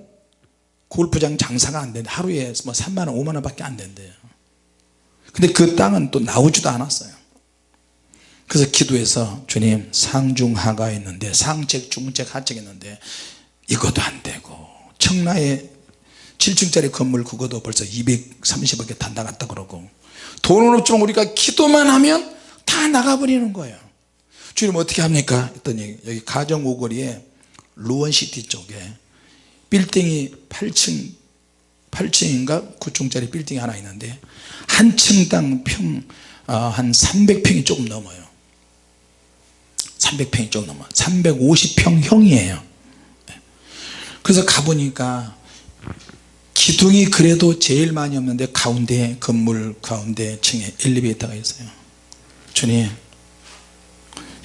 골프장 장사가 안 되는데 하루에 뭐 3만원 5만원 밖에 안 된대요. 근데 그 땅은 또 나오지도 않았어요 그래서 기도해서 주님 상중하가 있는데 상책 중책 하책 있는데 이것도 안 되고 청라에 7층짜리 건물 그것도 벌써 230억에 다 나갔다 그러고 돈은 없지만 우리가 기도만 하면 다 나가버리는 거예요. 주님 어떻게 합니까? 했더니 여기 가정 오거리에 루원시티 쪽에 빌딩이 8층 8층인가? 9층짜리 빌딩이 하나 있는데 한 층당 평한 300평이 조금 넘어요 300평이 조금 넘어. 350평형이에요. 그래서 가보니까 기둥이 그래도 제일 많이 없는데 가운데 건물 가운데 층에 엘리베이터가 있어요. 주님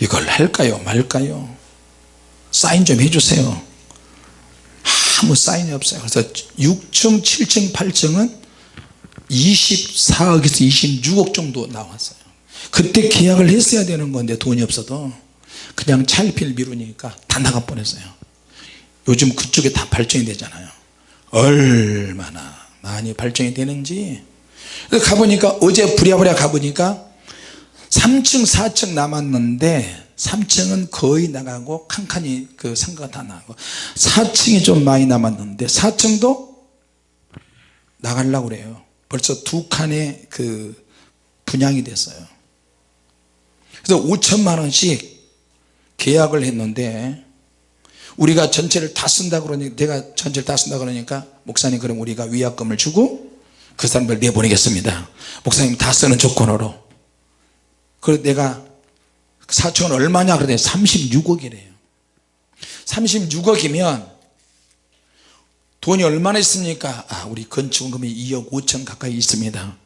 이걸 할까요? 말까요? 사인 좀 해주세요. 아무 사인이 없어요. 그래서 6층 7층 8층은 24억에서 26억 정도 나왔어요. 그때 계약을 했어야 되는 건데 돈이 없어도 그냥 차일피일 미루니까 다 나가 뻔했어요. 요즘 그쪽에 다 발전이 되잖아요. 얼마나 많이 발전이 되는지. 가보니까 어제 부랴부랴 가보니까 3층 4층 남았는데 3층은 거의 나가고 칸칸이 그 상가가 다 나가고 4층이 좀 많이 남았는데 4층도 나가려고 그래요. 벌써 두 칸의 그 분양이 됐어요. 그래서 5천만 원씩 계약을 했는데 우리가 전체를 다 쓴다 그러니까 내가 전체를 다 쓴다 그러니까 목사님 그럼 우리가 위약금을 주고 그 사람들 내보내겠습니다. 목사님 다 쓰는 조건으로. 그래서 내가 4천원 얼마냐 그랬더니 36억이래요. 36억이면 돈이 얼마나 있습니까? 아 우리 건축금이 2억 5천 가까이 있습니다.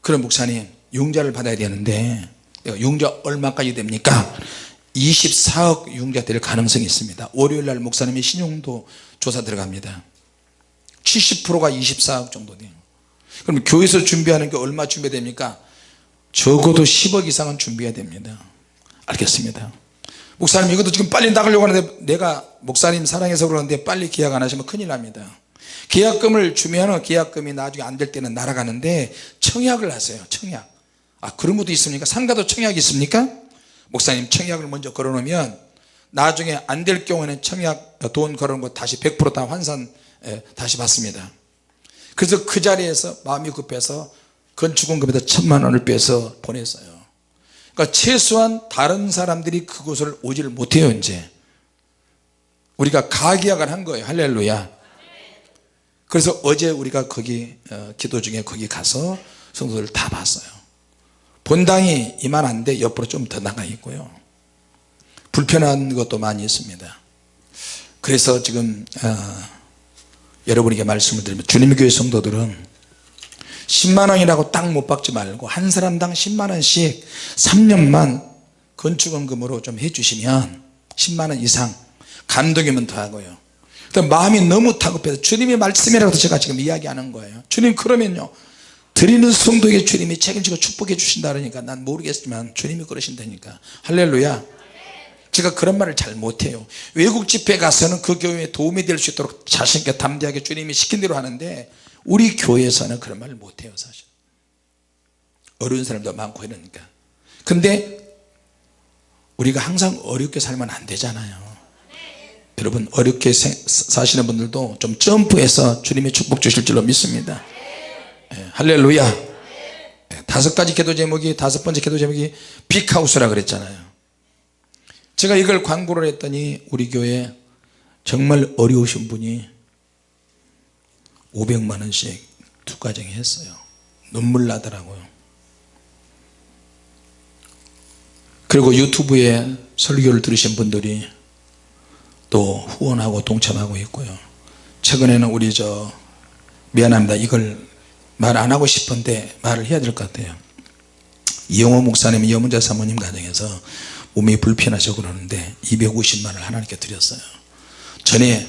그럼 목사님 융자를 받아야 되는데 융자 얼마까지 됩니까? 24억 융자 될 가능성이 있습니다. 월요일날 목사님의 신용도 조사 들어갑니다. 70%가 24억 정도 돼요. 그럼 교회에서 준비하는 게 얼마 준비됩니까? 적어도 10억 이상은 준비해야 됩니다. 알겠습니다. 목사님 이것도 지금 빨리 나가려고 하는데 내가 목사님 사랑해서 그러는데 빨리 계약 안 하시면 큰일 납니다. 계약금을 주면 계약금이 나중에 안 될 때는 날아가는데 청약을 하세요 청약 아 그런 것도 있습니까? 상가도 청약이 있습니까? 목사님 청약을 먼저 걸어 놓으면 나중에 안 될 경우에는 청약 돈 걸어 놓은 거 다시 100%다 환산 다시 받습니다. 그래서 그 자리에서 마음이 급해서 건축원금에다 천만 원을 빼서 보냈어요. 그러니까 최소한 다른 사람들이 그곳을 오지를 못해요 이제. 우리가 가계약을 한 거예요. 할렐루야. 그래서 어제 우리가 거기 어, 기도 중에 거기 가서 성도들 다 봤어요 본당이 이만한데 옆으로 좀 더 나가 있고요. 불편한 것도 많이 있습니다. 그래서 지금 어, 여러분에게 말씀을 드리면 주님의 교회 성도들은 10만원이라고 딱 못 박지 말고 한 사람당 10만원씩 3년만 건축원금으로 좀 해주시면 10만원 이상 감동이면 더하고요. 마음이 너무 다급해서 주님의 말씀이라고 제가 지금 이야기하는 거예요. 주님 그러면요 드리는 성도에게 주님이 책임지고 축복해 주신다 그러니까 난 모르겠지만 주님이 그러신다니까. 할렐루야. 제가 그런 말을 잘 못해요. 외국 집회 가서는 그 교회에 도움이 될 수 있도록 자신있게 담대하게 주님이 시킨 대로 하는데 우리 교회에서는 그런 말을 못해요 사실. 어려운 사람도 많고 이러니까. 근데 우리가 항상 어렵게 살면 안 되잖아요. 여러분 어렵게 사시는 분들도 좀 점프해서 주님의 축복 주실 줄로 믿습니다. 예, 할렐루야. 예, 다섯 가지 기도 제목이 다섯 번째 기도 제목이 빅하우스라 그랬잖아요. 제가 이걸 광고를 했더니 우리 교회 정말 어려우신 분이 500만원씩 두 가정이 했어요. 눈물 나더라고요. 그리고 유튜브에 설교를 들으신 분들이 또 후원하고 동참하고 있고요. 최근에는 우리 저 미안합니다. 이걸 말 안 하고 싶은데 말을 해야 될 것 같아요. 이영호 목사님 이영문자 사모님 가정에서 몸이 불편하셔 그러는데 250만을 하나님께 드렸어요. 전에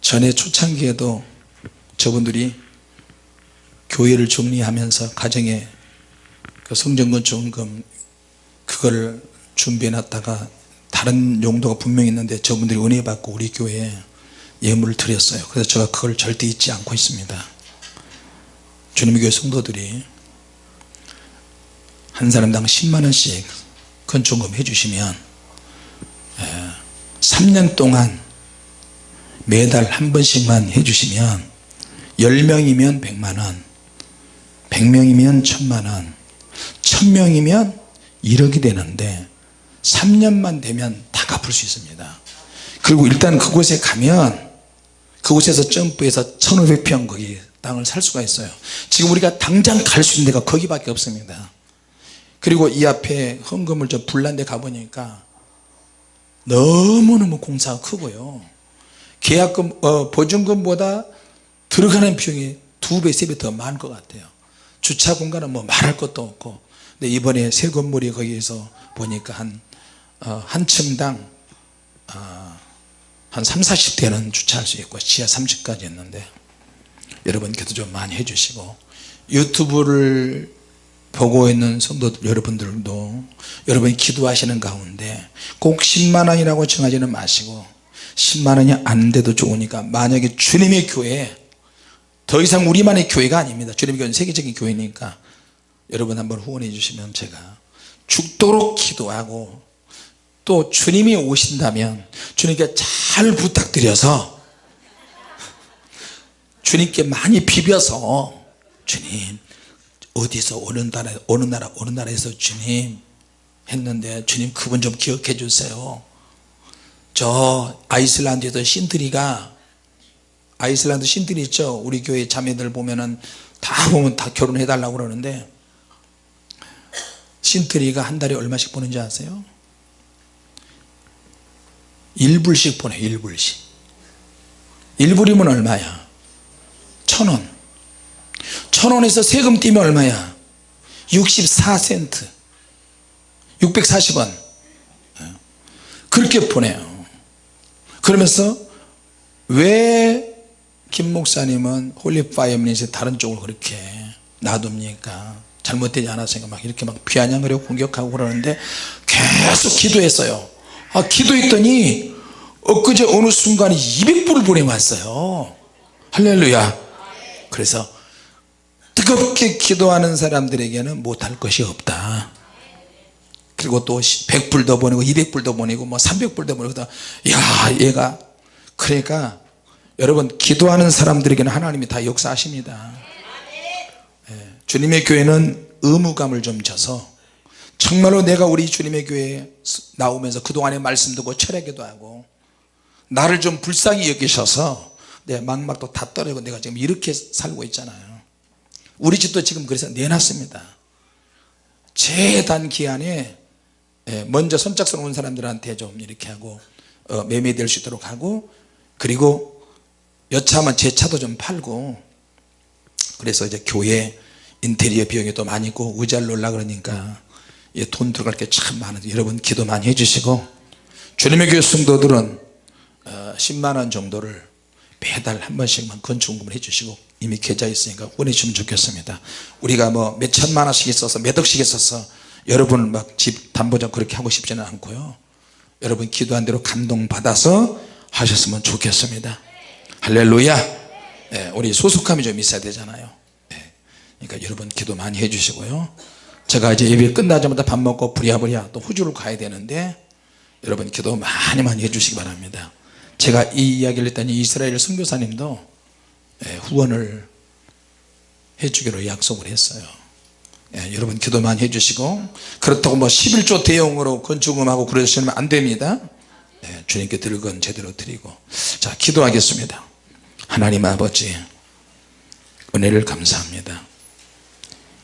전에 초창기에도 저분들이 교회를 정리하면서 가정에 그 성전건축금 그걸 준비해 놨다가 다른 용도가 분명히 있는데 저분들이 은혜 받고 우리 교회에 예물을 드렸어요. 그래서 제가 그걸 절대 잊지 않고 있습니다 주님의 교회 성도들이 한 사람당 10만원씩 건축금 해주시면 3년 동안 매달 한 번씩만 해주시면 10명이면 100만원 100명이면 1000만원 1000명이면 1억이 되는데 3년만 되면 다 갚을 수 있습니다. 그리고 일단 그곳에 가면 그곳에서 점프해서 1500평 거기 땅을 살 수가 있어요. 지금 우리가 당장 갈 수 있는 데가 거기밖에 없습니다. 그리고 이 앞에 헌금을 저 불난 데 가보니까 너무너무 공사가 크고요. 계약금 어, 보증금보다 들어가는 비용이 두배 세 배 더 많을 것 같아요. 주차 공간은 뭐 말할 것도 없고. 근데 이번에 새 건물이 거기에서 보니까 한, 어, 한 층당 어, 한 3, 40대는 주차할 수 있고 지하 30까지 있는데 여러분 기도 좀 많이 해주시고 유튜브를 보고 있는 성도 여러분들도 여러분이 기도하시는 가운데 꼭 10만원이라고 정하지는 마시고 10만원이 안 돼도 좋으니까 만약에 주님의 교회 더 이상 우리만의 교회가 아닙니다. 주님의 교회는 세계적인 교회니까 여러분 한번 후원해 주시면 제가 죽도록 기도하고 또 주님이 오신다면 주님께 잘 부탁드려서 주님께 많이 비벼서 주님 어디서 어느 나라 어느 나라 어느 나라에서 주님 했는데 주님 그분 좀 기억해 주세요 저 아이슬란드에서 신들이가 아이슬란드 신들이 있죠 우리 교회 자매들 보면은 다 보면 다 결혼해 달라고 그러는데 신트리가 한 달에 얼마씩 보는지 아세요? 1불씩 보내 1불씩 1불이면 얼마야? 천원. 천원에서 세금 떼면 얼마야? 64센트. 640원. 그렇게 보내요. 그러면서 왜 김 목사님은 홀리파이어 미닛의 다른 쪽을 그렇게 놔둡니까? 잘못되지 않았으니까 막 이렇게 막 비아냥거리고 공격하고 그러는데 계속 기도했어요. 아 기도했더니 엊그제 어느 순간에 200불을 보내왔어요. 할렐루야 그래서 뜨겁게 기도하는 사람들에게는 못할 것이 없다. 그리고 또 100불 더 보내고 200불 더 보내고 뭐 300불 더 보내고 야 얘가. 그러니까 여러분 기도하는 사람들에게는 하나님이 다 역사하십니다. 예, 주님의 교회는 의무감을 좀 져서 정말로 내가 우리 주님의 교회에 나오면서 그동안의 말씀 듣고 철회기도 하고 나를 좀 불쌍히 여기셔서 내 망막도 다 떨어지고 내가 지금 이렇게 살고 있잖아요. 우리 집도 지금 그래서 내놨습니다. 최단 기한에 예, 먼저 선착순 온 사람들한테 좀 이렇게 하고 어, 매매될 수 있도록 하고 그리고 여차하면 제 차도 좀 팔고 그래서 이제 교회 인테리어 비용이 또 많이 있고 의자를 놓으려 그러니까 예, 돈 들어갈 게 참 많은데 여러분 기도 많이 해주시고 주님의 교회 성도들은 어, 10만원 정도를 매달 한 번씩만 건축금을 해주시고 이미 계좌 있으니까 보내주시면 좋겠습니다. 우리가 뭐 몇 천만 원씩 있어서 몇 억씩 있어서 여러분 막 집 담보장 그렇게 하고 싶지는 않고요. 여러분 기도한 대로 감동받아서 하셨으면 좋겠습니다. 할렐루야. 예, 우리 소속감이 좀 있어야 되잖아요. 예, 그러니까 여러분 기도 많이 해주시고요. 제가 이제 예배 끝나자마자 밥 먹고 부랴부랴 또 호주를 가야 되는데 여러분 기도 많이 많이 해주시기 바랍니다 제가 이 이야기를 했더니 이스라엘 선교사님도 예, 후원을 해주기로 약속을 했어요. 예, 여러분 기도 많이 해주시고 그렇다고 뭐 11조 대용으로 건축금하고 그러시면 안 됩니다. 예, 주님께 드릴 건 제대로 드리고. 자 기도하겠습니다. 하나님 아버지 은혜를 감사합니다.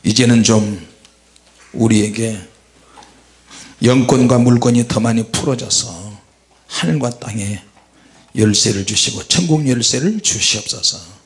이제는 좀 우리에게 영권과 물권이 더 많이 풀어져서 하늘과 땅에 열쇠를 주시고 천국 열쇠를 주시옵소서